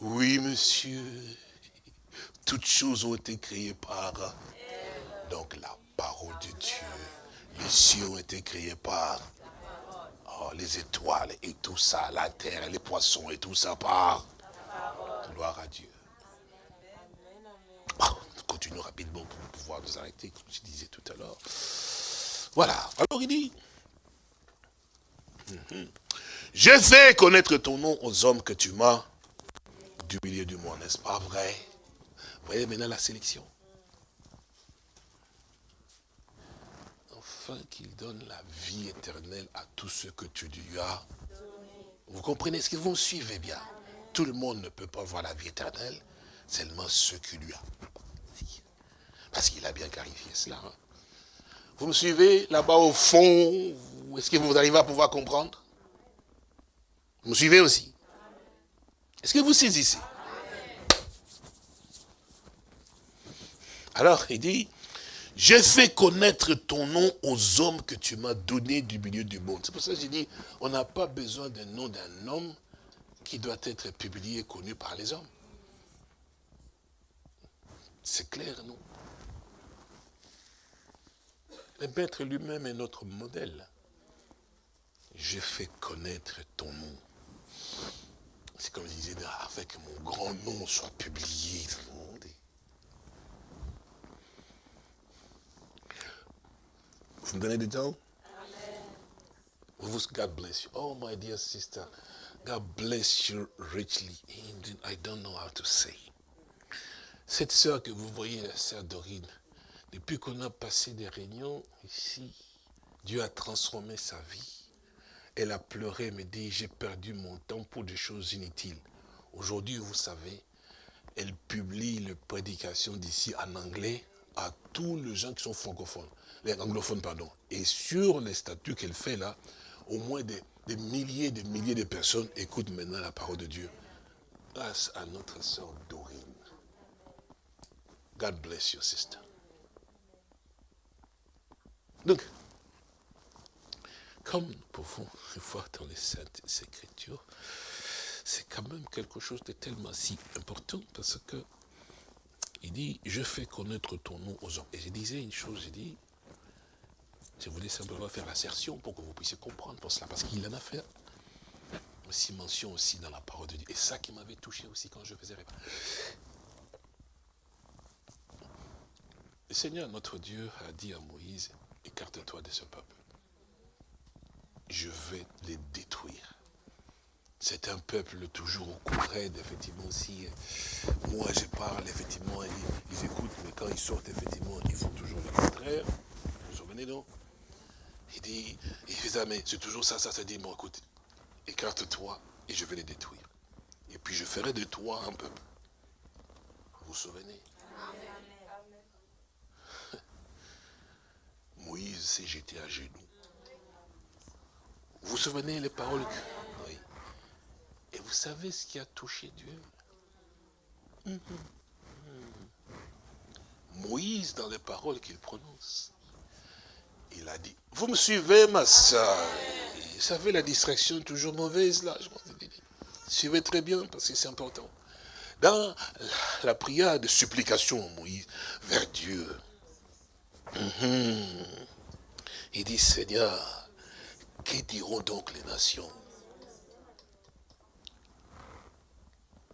Oui, monsieur. Toutes choses ont été créées par... Donc la parole de Dieu. Les cieux ont été créés par... Oh, les étoiles et tout ça, la terre, les poissons et tout ça par... Gloire à Dieu. Continuons rapidement pour pouvoir nous arrêter, comme je disais tout à l'heure. Voilà. Alors il dit... Je fais connaître ton nom aux hommes que tu m'as du milieu du monde, n'est-ce pas vrai Vous voyez maintenant la sélection. Enfin qu'il donne la vie éternelle à tous ceux que tu lui as. Vous comprenez ce que vous me suivez bien Tout le monde ne peut pas voir la vie éternelle, seulement ceux qui lui a. Parce qu'il a bien clarifié cela. Hein. Vous me suivez là-bas au fond Est-ce que vous arrivez à pouvoir comprendre? Vous me suivez aussi? Est-ce que vous saisissez? Alors, il dit, j'ai fait connaître ton nom aux hommes que tu m'as donné du milieu du monde. C'est pour ça que j'ai dit, on n'a pas besoin d'un nom d'un homme qui doit être publié connu par les hommes. C'est clair, non? Le maître lui-même est notre modèle. J'ai fait connaître ton nom C'est comme je disais, avec mon grand nom soit publié. Vous me donnez du temps? God bless you. Oh, my dear sister, God bless you richly. I don't know how to say. Cette sœur que vous voyez, la sœur Dorine, depuis qu'on a passé des réunions ici, Dieu a transformé sa vie. Elle a pleuré, me dit, j'ai perdu mon temps pour des choses inutiles. Aujourd'hui, vous savez, elle publie les prédications d'ici en anglais à tous les gens qui sont francophones, les anglophones, pardon. Et sur les statuts qu'elle fait là, au moins des, des milliers et des milliers de personnes écoutent maintenant la parole de Dieu. Grâce à notre sœur Dorine. God bless you, sister. Donc, comme nous pouvons voir dans les Saintes Écritures, c'est quand même quelque chose de tellement si important parce que il dit, je fais connaître ton nom aux hommes. Et je disais une chose, je dis, je voulais simplement faire l'assertion pour que vous puissiez comprendre pour cela, parce qu'il en a fait aussi mention aussi dans la parole de Dieu. Et ça qui m'avait touché aussi quand je faisais Le Seigneur, notre Dieu, a dit à Moïse, écarte-toi de ce peuple. Je vais les détruire. C'est un peuple toujours au courant, effectivement, aussi. Moi, je parle, effectivement, ils, ils, écoutent, mais quand ils sortent, effectivement, ils font toujours le contraire. Vous vous souvenez, non? Il dit, il fait ça, mais c'est toujours ça, ça se dit, bon, écoute, écarte-toi et je vais les détruire. Et puis je ferai de toi un peuple. Vous vous souvenez? Moïse s'est jeté à genoux. Vous vous souvenez les paroles Oui. Et vous savez ce qui a touché Dieu? Moïse, dans les paroles qu'il prononce, il a dit, vous me suivez, ma soeur. Vous savez, la distraction est toujours mauvaise, là. Je Suivez très bien, parce que c'est important. Dans la prière de supplication, Moïse, vers Dieu, Mhm. Il dit, Seigneur, que diront donc les nations?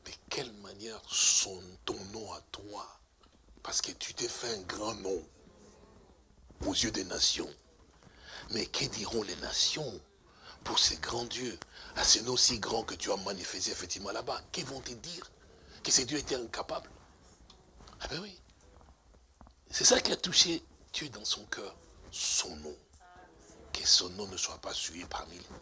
De quelle manière sont ton nom à toi? Parce que tu t'es fait un grand nom aux yeux des nations. Mais que diront les nations pour ces grands dieux, à ces noms si grands que tu as manifestés effectivement là-bas Que vont-ils dire? Que ces dieux étaient incapables? Ah ben oui. C'est ça qui a touché Dieu dans son cœur, son nom. Que son nom ne soit pas suivi parmi nous.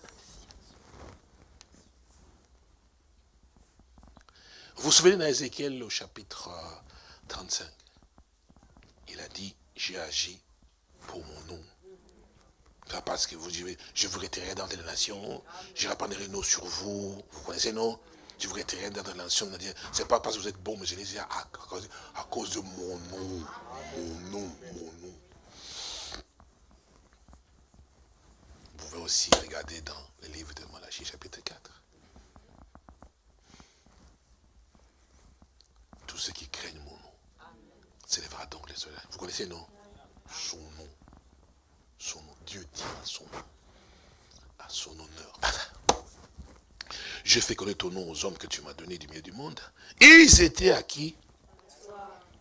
Vous vous souvenez d'Ézéchiel au chapitre 35 Il a dit, j'ai agi pour mon nom. Pas parce que vous dites, je vous retirerai dans les nations, je répandrai nos sur vous, vous connaissez, non? Je vous retirerai dans les nations, c'est pas parce que vous êtes bon, mais je les à, à cause de mon nom, mon nom, mon nom. Pouvez aussi regarder dans le livre de Malachie, chapitre 4. Tous ceux qui craignent mon nom s'élèvera donc les soleils. Vous connaissez, non Son nom. Son nom. Dieu dit à son nom. À son honneur. Je fais connaître ton nom aux hommes que tu m'as donné du milieu du monde. Ils étaient à qui?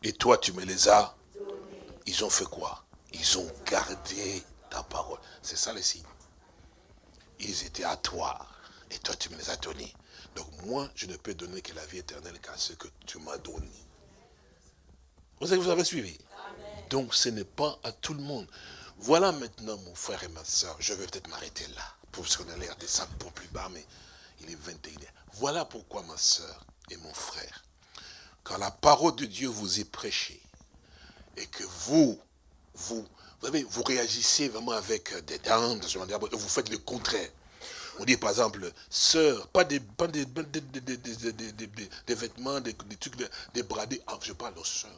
Et toi, tu me les as. Ils ont fait quoi? Ils ont gardé ta parole. C'est ça le signe ils étaient à toi. Et toi, tu me les as donnés. Donc moi, je ne peux donner que la vie éternelle qu'à ce que tu m'as donné. Vous avez, vous avez suivi? Donc ce n'est pas à tout le monde. Voilà maintenant mon frère et ma soeur. Je vais peut-être m'arrêter là. Parce qu'on allait descendre pour plus bas, mais il est 21 Voilà pourquoi ma soeur et mon frère, quand la parole de Dieu vous est prêchée, et que vous, vous, vous, savez, vous réagissez vraiment avec des dents, vous faites le contraire. On dit par exemple, sœur, pas des, pas des, des, vêtements, des, trucs, des bradés. Ah, je parle aux sœurs,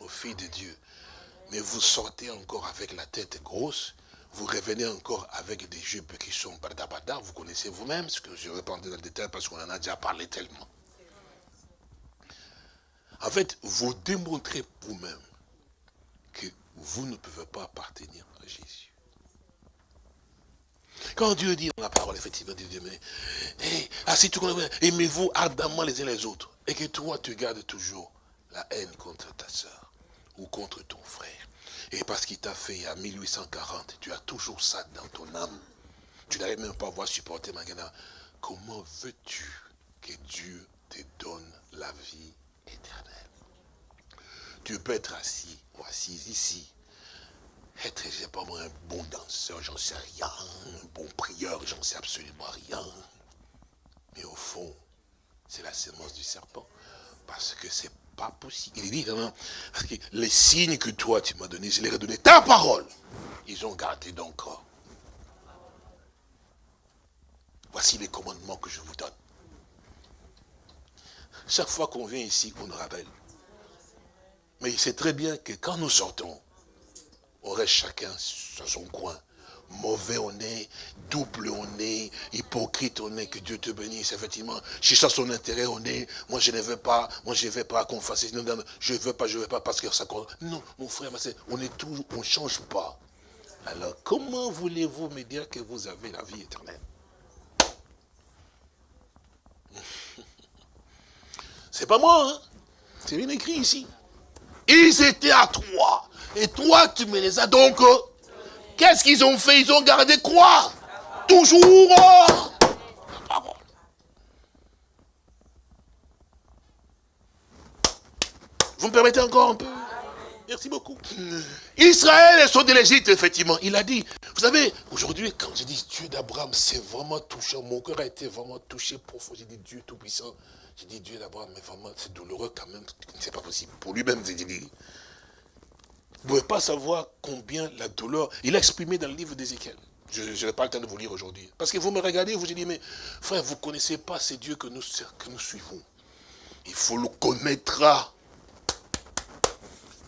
aux filles de Dieu. Mais vous sortez encore avec la tête grosse, vous revenez encore avec des jupes qui sont badabada, vous connaissez vous-même, ce que je vais dans le détail parce qu'on en a déjà parlé tellement. En fait, vous démontrez vous-même vous ne pouvez pas appartenir à Jésus. quand Dieu dit dans la parole, effectivement, Dieu dit, mais, assis tout aimez-vous ardemment les uns les autres, et que toi, tu gardes toujours la haine contre ta soeur ou contre ton frère. Et parce qu'il t'a fait à 1840, tu as toujours ça dans ton âme. Tu n'arrives même pas à voir supporter Magana. Comment veux-tu que Dieu te donne la vie éternelle? Tu peux être assis assise ici. Être, je sais pas moi, un bon danseur, j'en sais rien. Un bon prieur, j'en sais absolument rien. Mais au fond, c'est la sémence du serpent. Parce que c'est pas possible. Il dit vraiment, parce que les signes que toi tu m'as donnés, je les ai donnés ta parole. Ils ont gardé donc. Voici les commandements que je vous donne. Chaque fois qu'on vient ici, on nous rappelle. Mais c'est très bien que quand nous sortons, on reste chacun sur son coin mauvais on est, double on est, hypocrite on est, que Dieu te bénisse, effectivement. Cherchant son intérêt on est, moi je ne veux pas, moi je ne veux pas qu'on fasse, je ne veux pas, je ne veux pas parce que ça compte. Non, mon frère, on est toujours, on ne change pas. Alors, comment voulez-vous me dire que vous avez la vie éternelle? C'est pas moi, hein? C'est bien écrit ici. Ils étaient à trois. Et toi, tu me les as donc Qu'est-ce qu'ils ont fait? Ils ont gardé quoi? Toujours Vous me permettez encore un peu? Merci beaucoup. Israël est sorti de l'Égypte, effectivement. Il a dit, vous savez, aujourd'hui, quand je dis Dieu d'Abraham, c'est vraiment touchant. Mon cœur a été vraiment touché profond. J'ai dit Dieu Tout-Puissant. J'ai dit Dieu d'Abraham, mais vraiment, c'est douloureux quand même. C'est pas possible. Pour lui-même, j'ai dit, vous ne pouvez pas savoir combien la douleur, il a exprimé dans le livre d'Ézéchiel. Je n'ai pas le temps de vous lire aujourd'hui. Parce que vous me regardez, vous dites, mais frère, vous ne connaissez pas ces dieux que nous, que nous suivons. Il faut le connaître.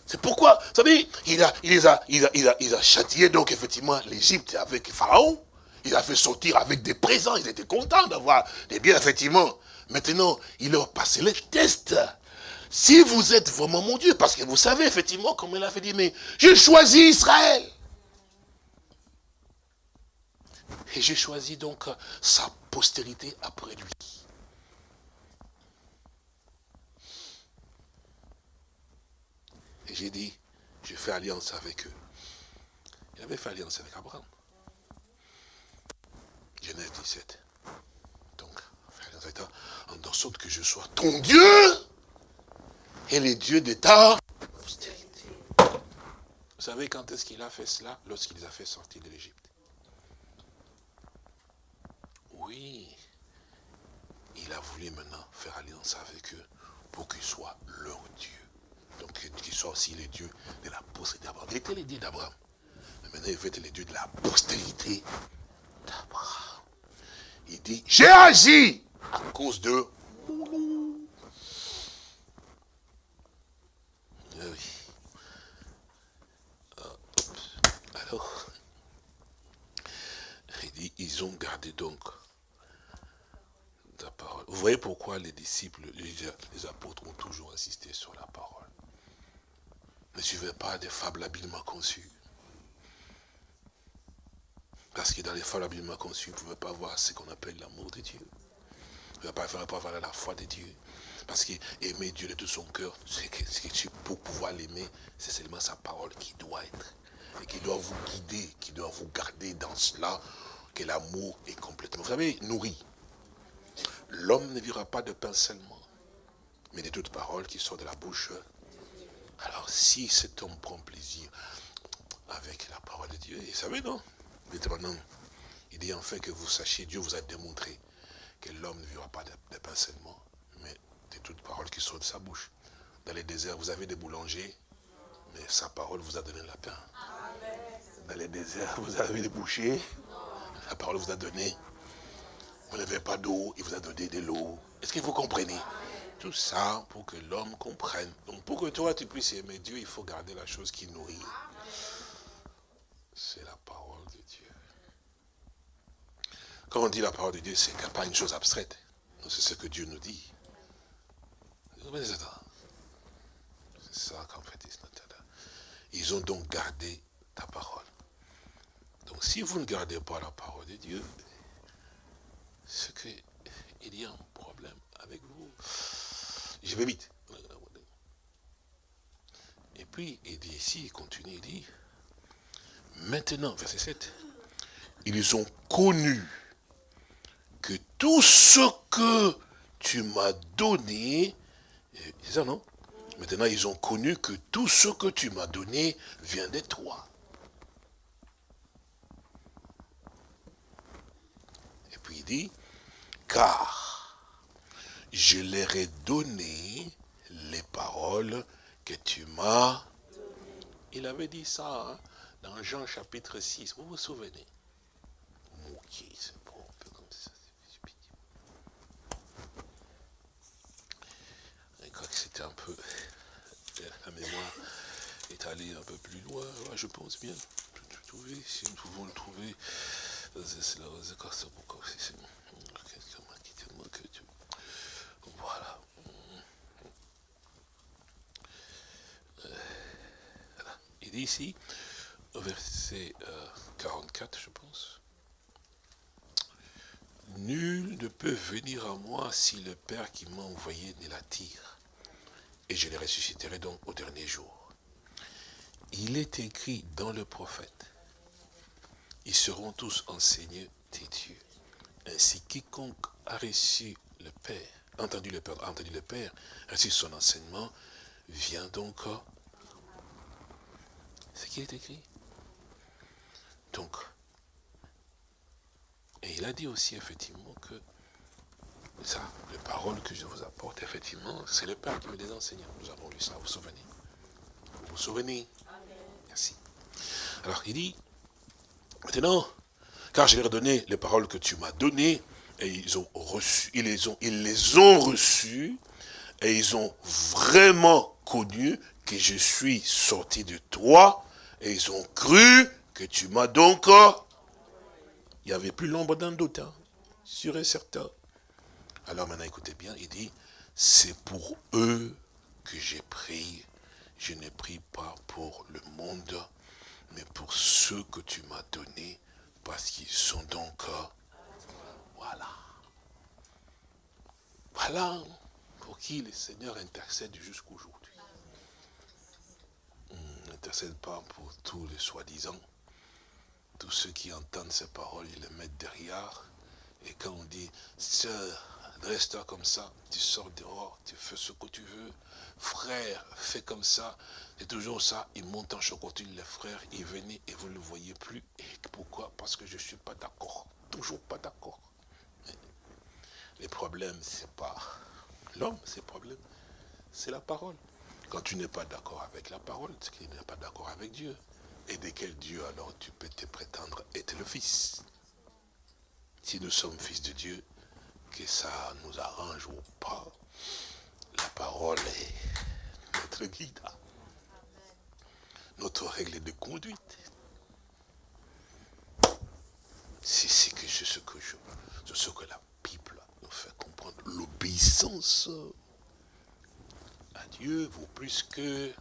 C'est pourquoi, vous savez, il a, il, a, il, a, il, a, châtié donc effectivement l'Égypte avec Pharaon. Il a fait sortir avec des présents. Ils étaient contents d'avoir des biens, effectivement. Maintenant, il leur passé les tests. Si vous êtes vraiment mon Dieu, parce que vous savez effectivement, comme il a fait dire, mais j'ai choisi Israël. Et j'ai choisi donc sa postérité après lui. Et j'ai dit, je fais alliance avec eux. Il avait fait alliance avec Abraham. Genèse 17. Donc, faire alliance avec toi, en sorte que je sois ton Dieu et les dieux de ta postérité. Vous savez quand est-ce qu'il a fait cela? Lorsqu'il les a fait sortir de l'Égypte. Oui, il a voulu maintenant faire alliance avec eux pour qu'ils soient leur Dieu. Donc qu'ils soient aussi les dieux de la postérité d'Abraham. Il était les dieux d'Abraham. Mais maintenant il fait les dieux de la postérité d'Abraham. Il dit, j'ai agi à cause de ils ont gardé donc la parole. Vous voyez pourquoi les disciples, les, apôtres ont toujours insisté sur la parole. Ne suivez pas des fables habilement conçues. Parce que dans les fables habilement conçues, vous ne pouvez pas voir ce qu'on appelle l'amour de Dieu. Ne pouvez pas voir la foi de Dieu. Parce qu'aimer Dieu de tout son cœur, c'est que, pour pouvoir l'aimer, c'est seulement sa parole qui doit être. Et qui doit vous guider, qui doit vous garder dans cela que l'amour est complètement, vous savez, nourri. L'homme ne vivra pas de pain seulement, mais de toute parole qui sort de la bouche. Alors, si cet homme prend plaisir avec la parole de Dieu, vous savez, non? Il dit en fait que vous sachiez, Dieu vous a démontré que l'homme ne vivra pas de, pain seulement, mais de toute parole qui sort de sa bouche. Dans les déserts, vous avez des boulangers, mais sa parole vous a donné la pain. Dans les déserts, vous avez des bouchers, la parole vous a donné. Vous n'avez pas d'eau, il vous a donné de l'eau. Est-ce que vous comprenez? Tout ça pour que l'homme comprenne. Donc pour que toi tu puisses aimer Dieu, il faut garder la chose qui nourrit. C'est la parole de Dieu. Quand on dit la parole de Dieu, c'est pas une chose abstraite. C'est ce que Dieu nous dit. C'est ça qu'en fait, ils ont donc gardé ta parole. Donc si si vous ne gardez pas la parole de Dieu, c'est qu'il y a un problème avec vous. Je vais vite. Et puis, il dit ici, il continue, il dit, maintenant, verset 7, ils ont connu que tout ce que tu m'as donné, c'est ça non? Maintenant, ils ont connu que tout ce que tu m'as donné vient de toi. Et puis il dit, car je leur ai donné les paroles que tu m'as. Il avait dit ça hein, dans Jean chapitre 6, vous vous souvenez? Un peu... La mémoire est allée un peu plus loin, je pense bien. Trouver, si nous pouvons le trouver, c'est la Voilà. Il dit ici, au verset 44, je pense. Nul ne peut venir à moi si le Père qui m'a envoyé ne l'attire et je les ressusciterai donc au dernier jour. Il est écrit dans le prophète, ils seront tous enseignés des dieux. Ainsi, quiconque a reçu le Père, entendu le Père, entendu le Père, reçu son enseignement, vient donc ce qui est écrit? Donc, et il a dit aussi effectivement que ça, les paroles que je vous apporte, effectivement, c'est le Père qui me les enseigne. Nous avons lu ça, vous vous souvenez Vous vous souvenez Merci. Alors, il dit, maintenant, car je leur ai donné les paroles que tu m'as données, et ils ont reçu, ils les ont, ils les ont reçues, et ils ont vraiment connu que je suis sorti de toi, et ils ont cru que tu m'as donc... Il n'y avait plus l'ombre d'un doute, hein, sûr et certain. Alors maintenant, écoutez bien, il dit, c'est pour eux que j'ai prié. Je ne prie pas pour le monde, mais pour ceux que tu m'as donnés, parce qu'ils sont donc... Voilà. Voilà pour qui le Seigneur intercède jusqu'aujourd'hui. Hmm, n'intercède pas pour tous les soi-disant. Tous ceux qui entendent ces paroles, ils les mettent derrière. Et quand on dit, sœur, Reste comme ça, tu sors dehors, tu fais ce que tu veux. Frère, fais comme ça. C'est toujours ça, il monte en chocotine, les frères, il venait et vous ne le voyez plus. Pourquoi? Parce que je ne suis pas d'accord. Toujours pas d'accord. Les problèmes, ce n'est pas l'homme, c'est problème. C'est la parole. Quand tu n'es pas d'accord avec la parole, c'est qu'il n'est pas d'accord avec Dieu. Et de quel Dieu alors tu peux te prétendre être le fils? Si nous sommes fils de Dieu, que ça nous arrange ou pas, la parole est notre guide, notre règle de conduite. C'est ce que, ce que je, ce que la Bible nous fait comprendre. L'obéissance à Dieu vaut plus que...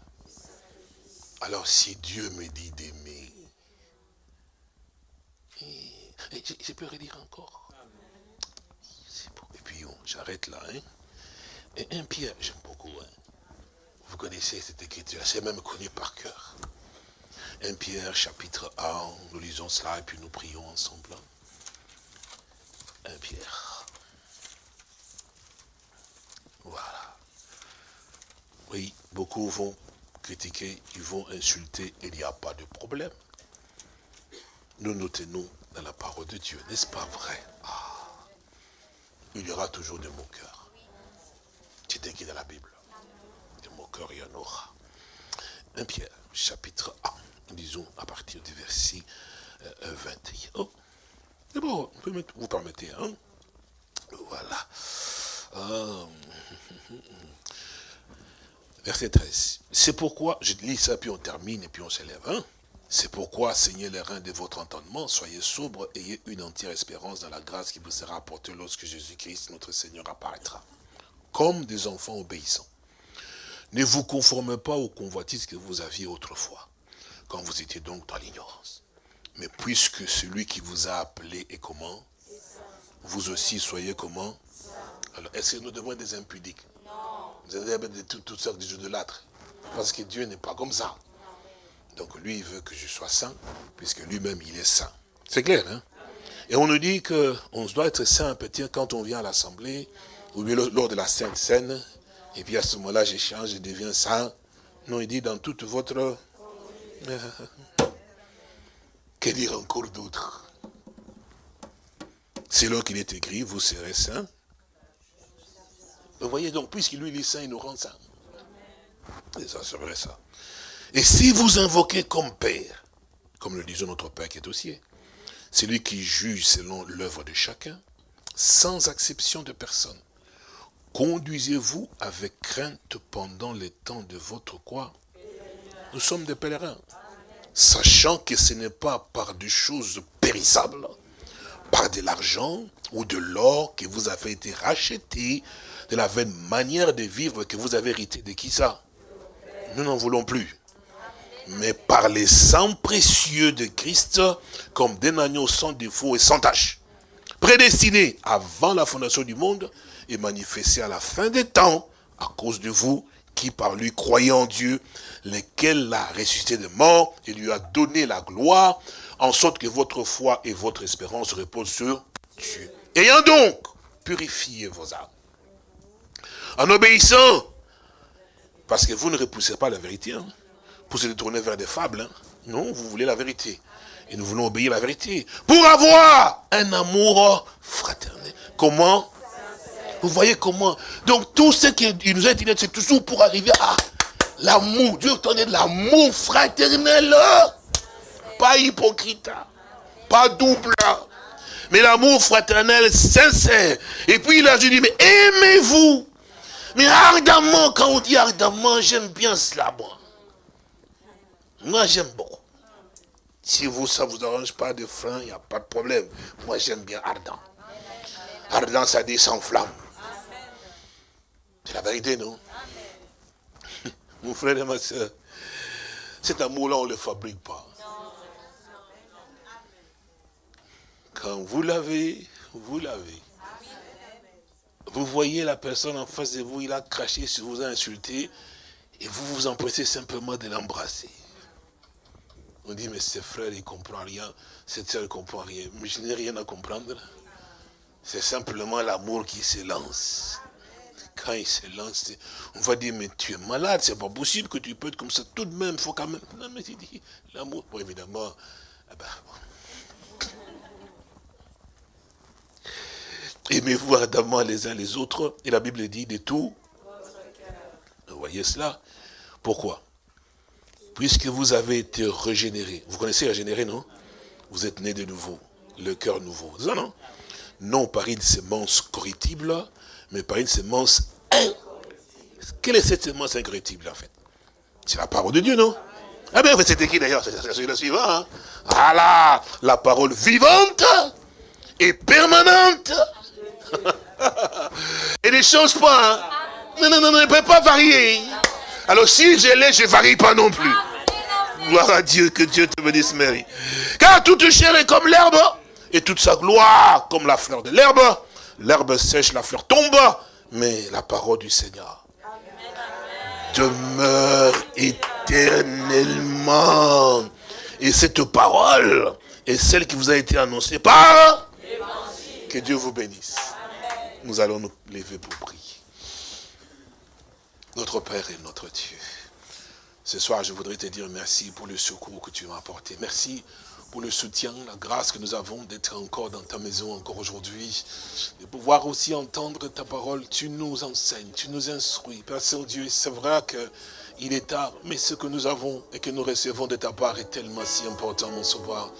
Alors si Dieu me dit d'aimer, je peux redire encore j'arrête là. Hein. Et un Pierre, j'aime beaucoup. Hein. Vous connaissez cette écriture, c'est même connu par cœur. Un Pierre, chapitre 1, nous lisons cela et puis nous prions ensemble. Un Pierre. Voilà. Oui, beaucoup vont critiquer, ils vont insulter, il n'y a pas de problème. Nous nous tenons dans la parole de Dieu, n'est-ce pas vrai? Il y aura toujours de mon cœur. C'est écrit dans la Bible. De mon cœur, il y en aura. 1 Pierre, chapitre 1, disons à partir du verset 21. Euh, oh, d'abord, vous permettez, hein Voilà. Euh, verset 13. C'est pourquoi, je lis ça, puis on termine, et puis on s'élève. Hein c'est pourquoi, saignez les reins de votre entendement, soyez sobres, ayez une entière espérance dans la grâce qui vous sera apportée lorsque Jésus-Christ, notre Seigneur, apparaîtra. Comme des enfants obéissants. Ne vous conformez pas aux convoitises que vous aviez autrefois, quand vous étiez donc dans l'ignorance. Mais puisque celui qui vous a appelé est comment? Vous aussi soyez comment? Alors, est-ce que nous devons être des impudiques? Vous avez de toutes sortes de l'âtre. Parce que Dieu n'est pas comme ça. Donc lui, il veut que je sois saint, puisque lui-même, il est saint. C'est clair, hein? Et on nous dit qu'on doit être saint, peut-être, quand on vient à l'Assemblée, ou bien lors de la Sainte Seine, et puis à ce moment-là, j'échange, je deviens saint. Non, il dit dans toute votre... Que dire encore d'autre? C'est là qu'il est écrit, vous serez saint. Vous voyez donc, puisqu'il lui est saint, il nous rend saint. Et ça, c'est vrai ça. Et si vous invoquez comme Père, comme le disait notre Père qui est au ciel, c'est lui qui juge selon l'œuvre de chacun, sans exception de personne. Conduisez-vous avec crainte pendant les temps de votre quoi? Nous sommes des pèlerins. Sachant que ce n'est pas par des choses périssables, par de l'argent ou de l'or que vous avez été racheté de la vaine manière de vivre que vous avez hérité. De qui ça? Nous n'en voulons plus mais par les sangs précieux de Christ, comme des agneaux sans défaut et sans tache, prédestinés avant la fondation du monde et manifestés à la fin des temps, à cause de vous, qui par lui croyez en Dieu, lequel l'a ressuscité de mort et lui a donné la gloire, en sorte que votre foi et votre espérance reposent sur Dieu. Ayant donc purifié vos âmes, en obéissant, parce que vous ne repoussez pas la vérité, hein, pour se détourner vers des fables. Hein. Non, vous voulez la vérité. Et nous voulons obéir à la vérité. Pour avoir un amour fraternel. Comment? Vous voyez comment? Donc tout ce qui nous a été c'est toujours pour arriver à l'amour. Dieu donne de l'amour fraternel. Pas hypocrite. Pas double. Mais l'amour fraternel sincère. Et puis il a dit, mais aimez-vous. Mais ardemment, quand on dit ardemment, j'aime bien cela, moi. Moi, j'aime beaucoup. Si vous, ça ne vous arrange pas de frein, il n'y a pas de problème. Moi, j'aime bien ardent. Ardent, ça dit sans flamme. C'est la vérité, non? Mon frère et ma soeur, cet amour-là, on ne le fabrique pas. Quand vous l'avez, vous l'avez. Vous voyez la personne en face de vous, il a craché sur vous, a insulté, et vous vous empressez simplement de l'embrasser. On dit, mais ce frère, il ne comprend rien, cette soeur, ne comprend rien. Mais je n'ai rien à comprendre. C'est simplement l'amour qui se lance. Quand il se lance, on va dire, mais tu es malade, c'est pas possible que tu peux être comme ça. Tout de même, il faut quand même... Non, mais il dit, l'amour, bon, évidemment, eh ben, Aimez-vous ardemment les uns les autres? Et la Bible dit de tout. Vous voyez cela? Pourquoi? Puisque vous avez été régénéré. Vous connaissez régénéré, non? Vous êtes né de nouveau, le cœur nouveau. Ça, non? Non par une sémence corruptible, mais par une sémence Quelle est cette sémence incorruptible, en fait? C'est la parole de Dieu, non? Ah bien, c'était qui d'ailleurs C'est le suivant. Hein ah la parole vivante et permanente. et ne change pas. Hein non, non, non, ne peut pas varier. Alors si je l'ai, je ne varie pas non plus. Gloire à Dieu, que Dieu te bénisse, Marie. Car toute chair est comme l'herbe, et toute sa gloire comme la fleur de l'herbe. L'herbe sèche, la fleur tombe, mais la parole du Seigneur demeure éternellement. Et cette parole est celle qui vous a été annoncée par Que Dieu vous bénisse. Nous allons nous lever pour prier. Notre Père et notre Dieu. Ce soir, je voudrais te dire merci pour le secours que tu m'as apporté. Merci pour le soutien, la grâce que nous avons d'être encore dans ta maison, encore aujourd'hui. De pouvoir aussi entendre ta parole. Tu nous enseignes, tu nous instruis. Père Saint-Dieu, c'est vrai qu'il est tard, mais ce que nous avons et que nous recevons de ta part est tellement si important, mon sauveur.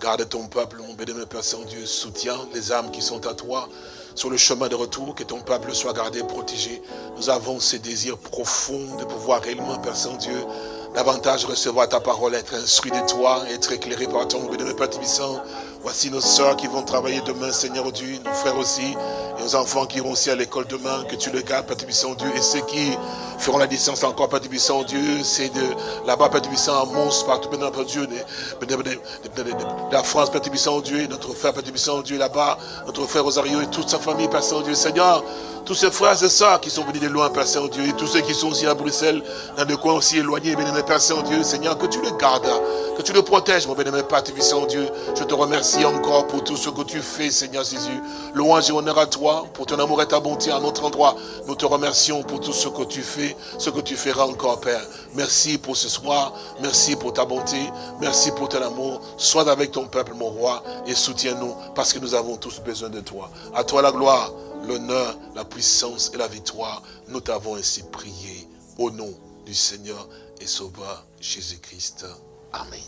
Garde ton peuple, mon béni, Père Saint-Dieu. Soutiens les âmes qui sont à toi sur le chemin de retour, que ton peuple soit gardé, protégé. Nous avons ce désir profond de pouvoir réellement, Père Saint-Dieu, davantage recevoir ta parole, être instruit de toi, être éclairé par ton Père Tibissant. Voici nos soeurs qui vont travailler demain, Seigneur Dieu, nos frères aussi, et nos enfants qui iront aussi à l'école demain, que tu les gardes, Père Tibissant Dieu, et ceux qui feront la distance encore, Père Tibissant Dieu, c'est de là-bas, Père Tibissant, à Mons, partout, Père Dieu, de, la France, Père Tibissant Dieu, notre frère, Père Tibissant Dieu, là-bas, notre frère Rosario et toute sa famille, Père Saint-Dieu, Seigneur, tous ces frères et sœurs qui sont venus de loin, Père Saint-Dieu, et tous ceux qui sont aussi à Bruxelles, dans des coins aussi éloignés, bien-aimé Père Saint-Dieu, Seigneur, que tu les gardes, que tu le protèges, mon bien-aimé Père Saint-Dieu. Je te remercie encore pour tout ce que tu fais, Seigneur Jésus. Louange et honneur à toi, pour ton amour et ta bonté à notre endroit. Nous te remercions pour tout ce que tu fais, ce que tu feras encore, Père. Merci pour ce soir, merci pour ta bonté, merci pour ton amour. Sois avec ton peuple, mon roi, et soutiens-nous, parce que nous avons tous besoin de toi. À toi la gloire l'honneur, la puissance et la victoire. Nous t'avons ainsi prié au nom du Seigneur et Sauveur Jésus-Christ. Amen.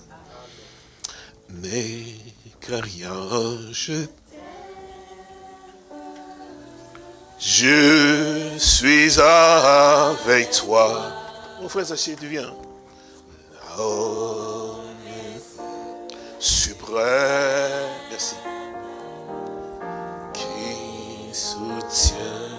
Mais que rien, je, je suis avec toi. Mon frère Zaché, tu viens. Oh, suprême. Merci. Soutient